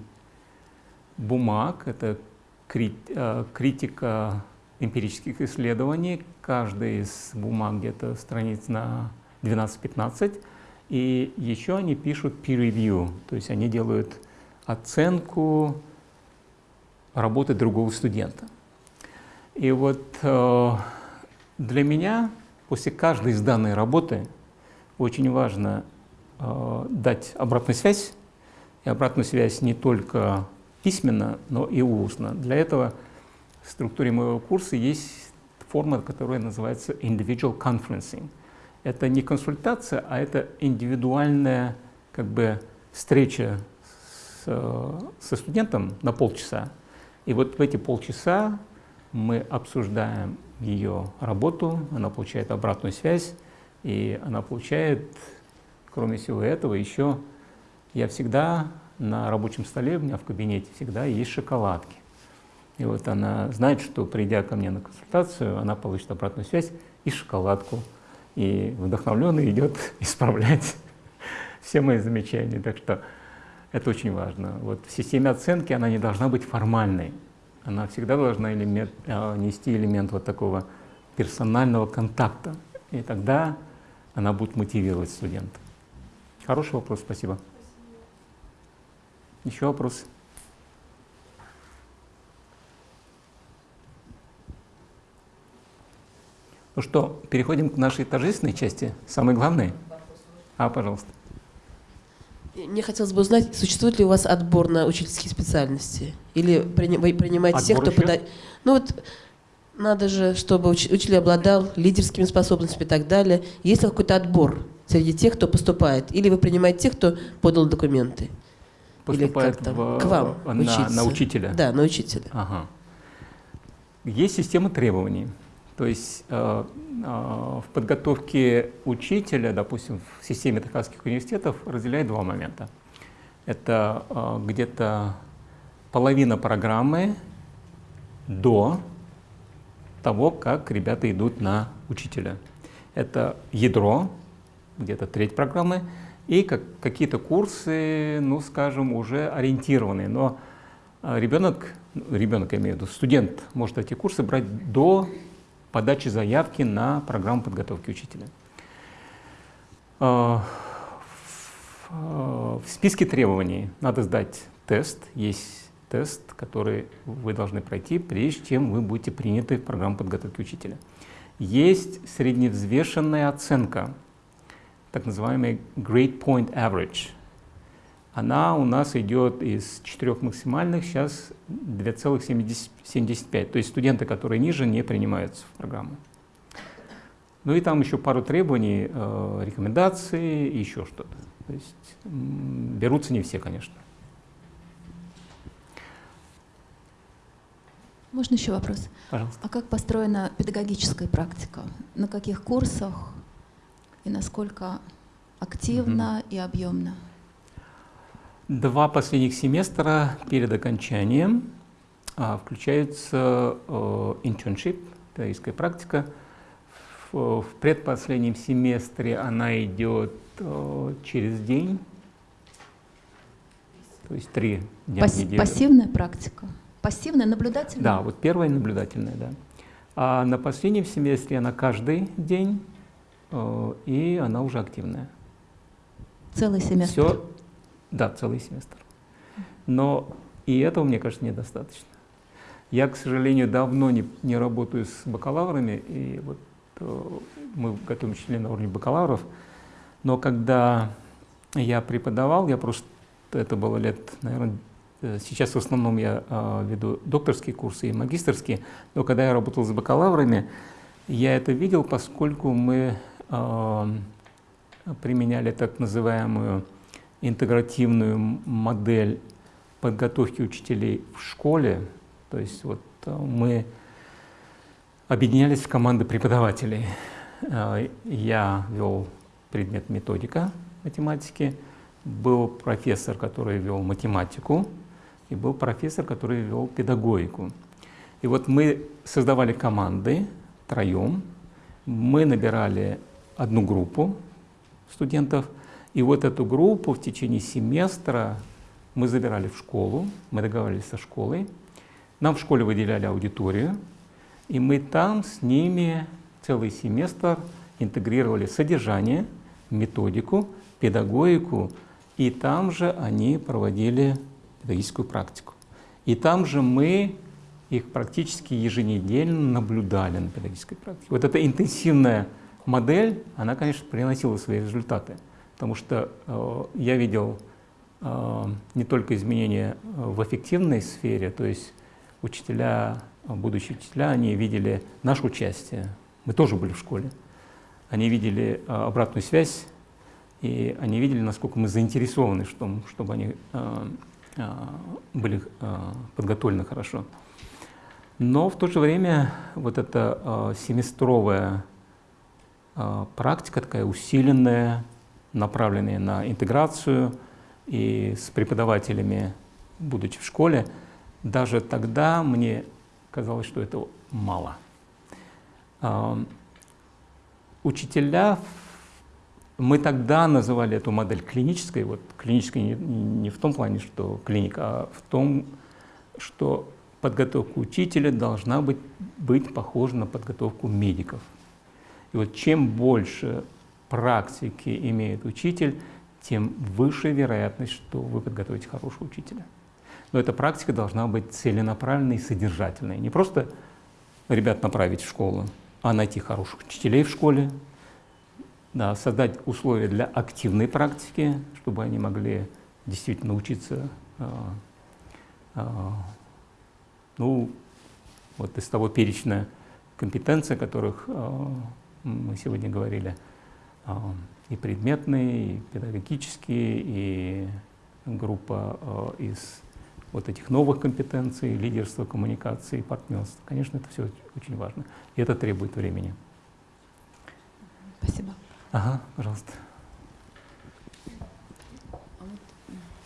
бумаг, это критика эмпирических исследований, каждая из бумаг где-то страниц на 12-15, и еще они пишут peer review, то есть они делают оценку работы другого студента. И вот э, для меня после каждой из данной работы очень важно э, дать обратную связь, и обратную связь не только письменно, но и устно. Для этого в структуре моего курса есть форма, которая называется individual conferencing. Это не консультация, а это индивидуальная как бы встреча со студентом на полчаса. И вот в эти полчаса мы обсуждаем ее работу, она получает обратную связь, и она получает, кроме всего этого, еще я всегда на рабочем столе, у меня в кабинете всегда есть шоколадки. И вот она знает, что придя ко мне на консультацию, она получит обратную связь и шоколадку. И вдохновленный идет исправлять все мои замечания. Так что это очень важно. Вот в системе оценки она не должна быть формальной. Она всегда должна элемент, э, нести элемент вот такого персонального контакта. И тогда она будет мотивировать студента. Хороший вопрос, спасибо. Еще вопрос? Ну что, переходим к нашей торжественной части, самой главной. А, пожалуйста. Мне хотелось бы узнать, существует ли у вас отбор на учительские специальности? Или вы принимаете отбор тех, кто подает... Ну вот, надо же, чтобы уч... учитель обладал лидерскими способностями и так далее. Есть ли какой-то отбор среди тех, кто поступает? Или вы принимаете тех, кто подал документы? Поступает Или там, в... к вам на, учиться? на учителя? Да, на учителя. Ага. Есть система требований. То есть э, э, в подготовке учителя, допустим, в системе техасских университетов разделяют два момента. Это э, где-то половина программы до того, как ребята идут на учителя. Это ядро, где-то треть программы, и как, какие-то курсы, ну, скажем, уже ориентированные. Но ребенок, ребенок, я имею в виду, студент может эти курсы брать до подачи заявки на программу подготовки учителя. А, в списке требований надо сдать тест, есть тест, который вы должны пройти, прежде чем вы будете приняты в программу подготовки учителя. Есть средневзвешенная оценка, так называемый Grade Point Average. Она у нас идет из четырех максимальных, сейчас 2,75. То есть студенты, которые ниже, не принимаются в программу. Ну и там еще пару требований, э, рекомендации и еще что-то. То есть берутся не все, конечно. Можно еще вопрос? Пожалуйста. А как построена педагогическая практика? На каких курсах и насколько активно угу. и объемно? Два последних семестра перед окончанием а, включается э, internship, таистская практика. В, предпоследнем семестре она идет э, через день, то есть три дня Пас, в неделю. Пассивная практика? Пассивная, наблюдательная? Да, вот первая наблюдательная, да. А на последнем семестре она каждый день, э, и она уже активная. Целый семестр? Все да, целый семестр. Но и этого, мне кажется, недостаточно. Я, к сожалению, давно не, не работаю с бакалаврами, и вот э, мы готовим учителей на уровне бакалавров, но когда я преподавал, я просто, это было лет, наверное, э, сейчас в основном я э, веду докторские курсы и магистрские, но когда я работал с бакалаврами, я это видел, поскольку мы э, применяли так называемую интегративную модель подготовки учителей в школе. То есть вот э, мы объединялись в команды преподавателей. Э, я вел предмет методика математики, был профессор, который вел математику, и был профессор, который вел педагогику. И вот мы создавали команды троем, мы набирали одну группу студентов, и вот эту группу в течение семестра мы забирали в школу, мы договаривались со школой, нам в школе выделяли аудиторию, и мы там с ними целый семестр интегрировали содержание, методику, педагогику, и там же они проводили педагогическую практику. И там же мы их практически еженедельно наблюдали на педагогической практике. Вот эта интенсивная модель, она, конечно, приносила свои результаты, потому что э, я видел э, не только изменения в эффективной сфере, то есть учителя, будущие учителя, они видели наше участие, мы тоже были в школе, они видели э, обратную связь, и они видели, насколько мы заинтересованы в том, чтобы они э, э, были э, подготовлены хорошо. Но в то же время вот эта э, семестровая э, практика, такая усиленная, направленная на интеграцию и с преподавателями, будучи в школе, даже тогда мне казалось, что это мало. Э, учителя, мы тогда называли эту модель клинической, вот клинической не в том плане, что клиника, а в том, что подготовка учителя должна быть, быть похожа на подготовку медиков. И вот чем больше практики имеет учитель, тем выше вероятность, что вы подготовите хорошего учителя. Но эта практика должна быть целенаправленной и содержательной. Не просто ребят направить в школу, а найти хороших учителей в школе, да, создать условия для активной практики, чтобы они могли действительно учиться э, э, ну, вот из того перечня компетенций, о которых э, мы сегодня говорили, и предметные, и педагогические, и группа э, из вот этих новых компетенций, лидерства, коммуникации, партнерства. Конечно, это все очень важно. И это требует времени. Спасибо. Ага, пожалуйста.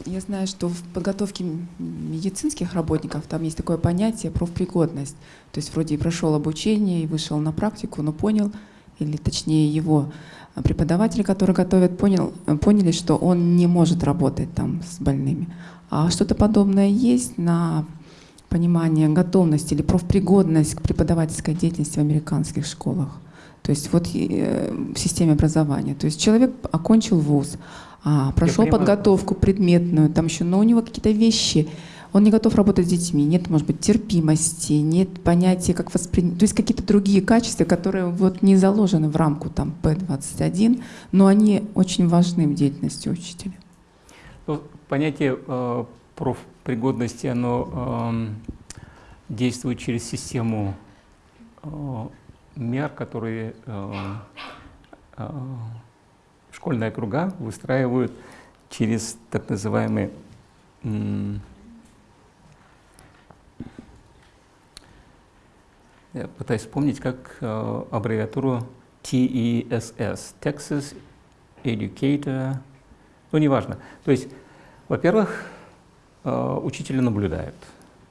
Я знаю, что в подготовке медицинских работников там есть такое понятие профпригодность. То есть вроде и прошел обучение, и вышел на практику, но понял, или точнее его преподаватели, которые готовят, понял, поняли, что он не может работать там с больными. А что-то подобное есть на понимание готовности или профпригодность к преподавательской деятельности в американских школах? То есть вот э, в системе образования. То есть человек окончил вуз, а, прошел подготовку предметную, там еще, но у него какие-то вещи, он не готов работать с детьми, нет, может быть, терпимости, нет понятия, как воспринять, то есть какие-то другие качества, которые вот не заложены в рамку там П-21, но они очень важны в деятельности учителя. Ну, понятие э, профпригодности, оно э, действует через систему э, мер, которые э, э, школьные округа выстраивают через так называемый я пытаюсь вспомнить, как э, аббревиатуру TESS, Texas Educator, ну неважно. То есть, во-первых, э, учителя наблюдают,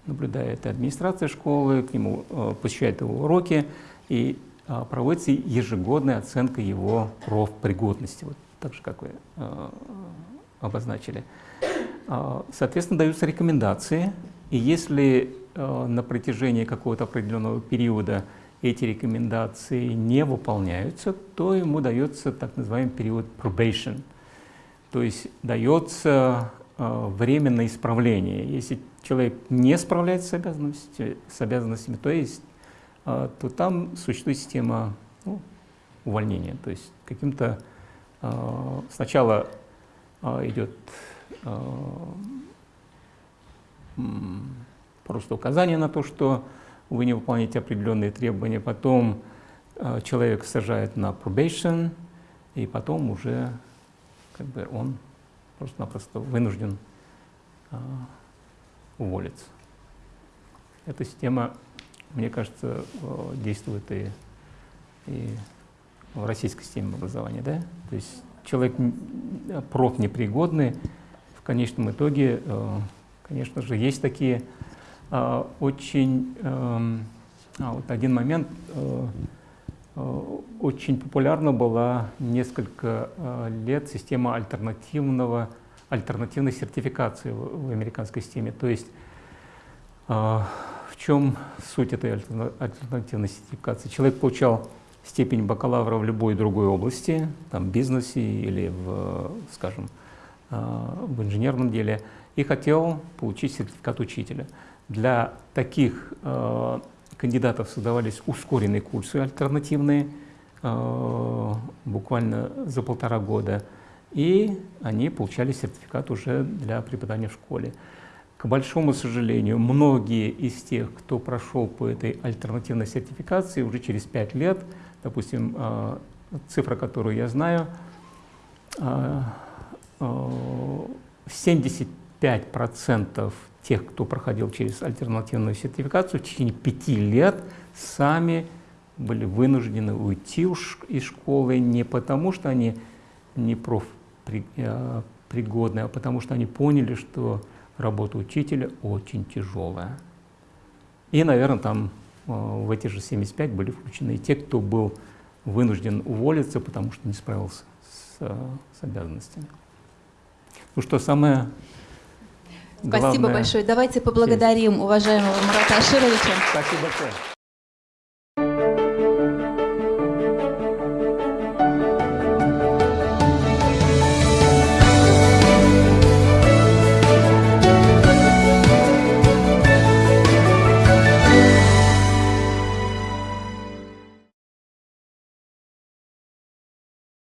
наблюдает администрация школы, к нему э, посещают его уроки, и а, проводится ежегодная оценка его профпригодности, вот так же, как вы а, обозначили. А, соответственно, даются рекомендации, и если на протяжении какого-то определенного периода эти рекомендации не выполняются, то ему дается так называемый период probation. То есть дается э, временное исправление. Если человек не справляется с обязанностями, с обязанностями то, есть, э, то там существует система ну, увольнения. То есть каким-то э, сначала э, идет э, просто указание на то, что вы не выполняете определенные требования, потом э, человек сажает на probation, и потом уже как бы он просто-напросто вынужден э, уволиться. Эта система, мне кажется, э, действует и, и в российской системе образования. Да? То есть человек профнепригодный, в конечном итоге, конечно же, есть такие э, очень... Эм, а, вот один момент э, очень популярна была несколько лет система альтернативного, альтернативной сертификации в, в американской системе. То есть в чем суть этой альтернативной сертификации? Человек получал степень бакалавра в любой другой области, там, бизнесе или, в, скажем, в инженерном деле, и хотел получить сертификат учителя. Для таких э, кандидатов создавались ускоренные курсы альтернативные, э, буквально за полтора года, и они получали сертификат уже для преподавания в школе. К большому сожалению, многие из тех, кто прошел по этой альтернативной сертификации, уже через пять лет, допустим, э, цифра, которую я знаю, 75% э, тех, кто проходил через альтернативную сертификацию, в течение пяти лет сами были вынуждены уйти из школы не потому, что они не профпригодны, э, а потому что они поняли, что работа учителя очень тяжелая. И, наверное, там э, в эти же 75 были включены и те, кто был вынужден уволиться, потому что не справился с, с обязанностями. Ну что, самое Спасибо главное... большое. Давайте поблагодарим уважаемого Мурата Ашировича. Спасибо большое.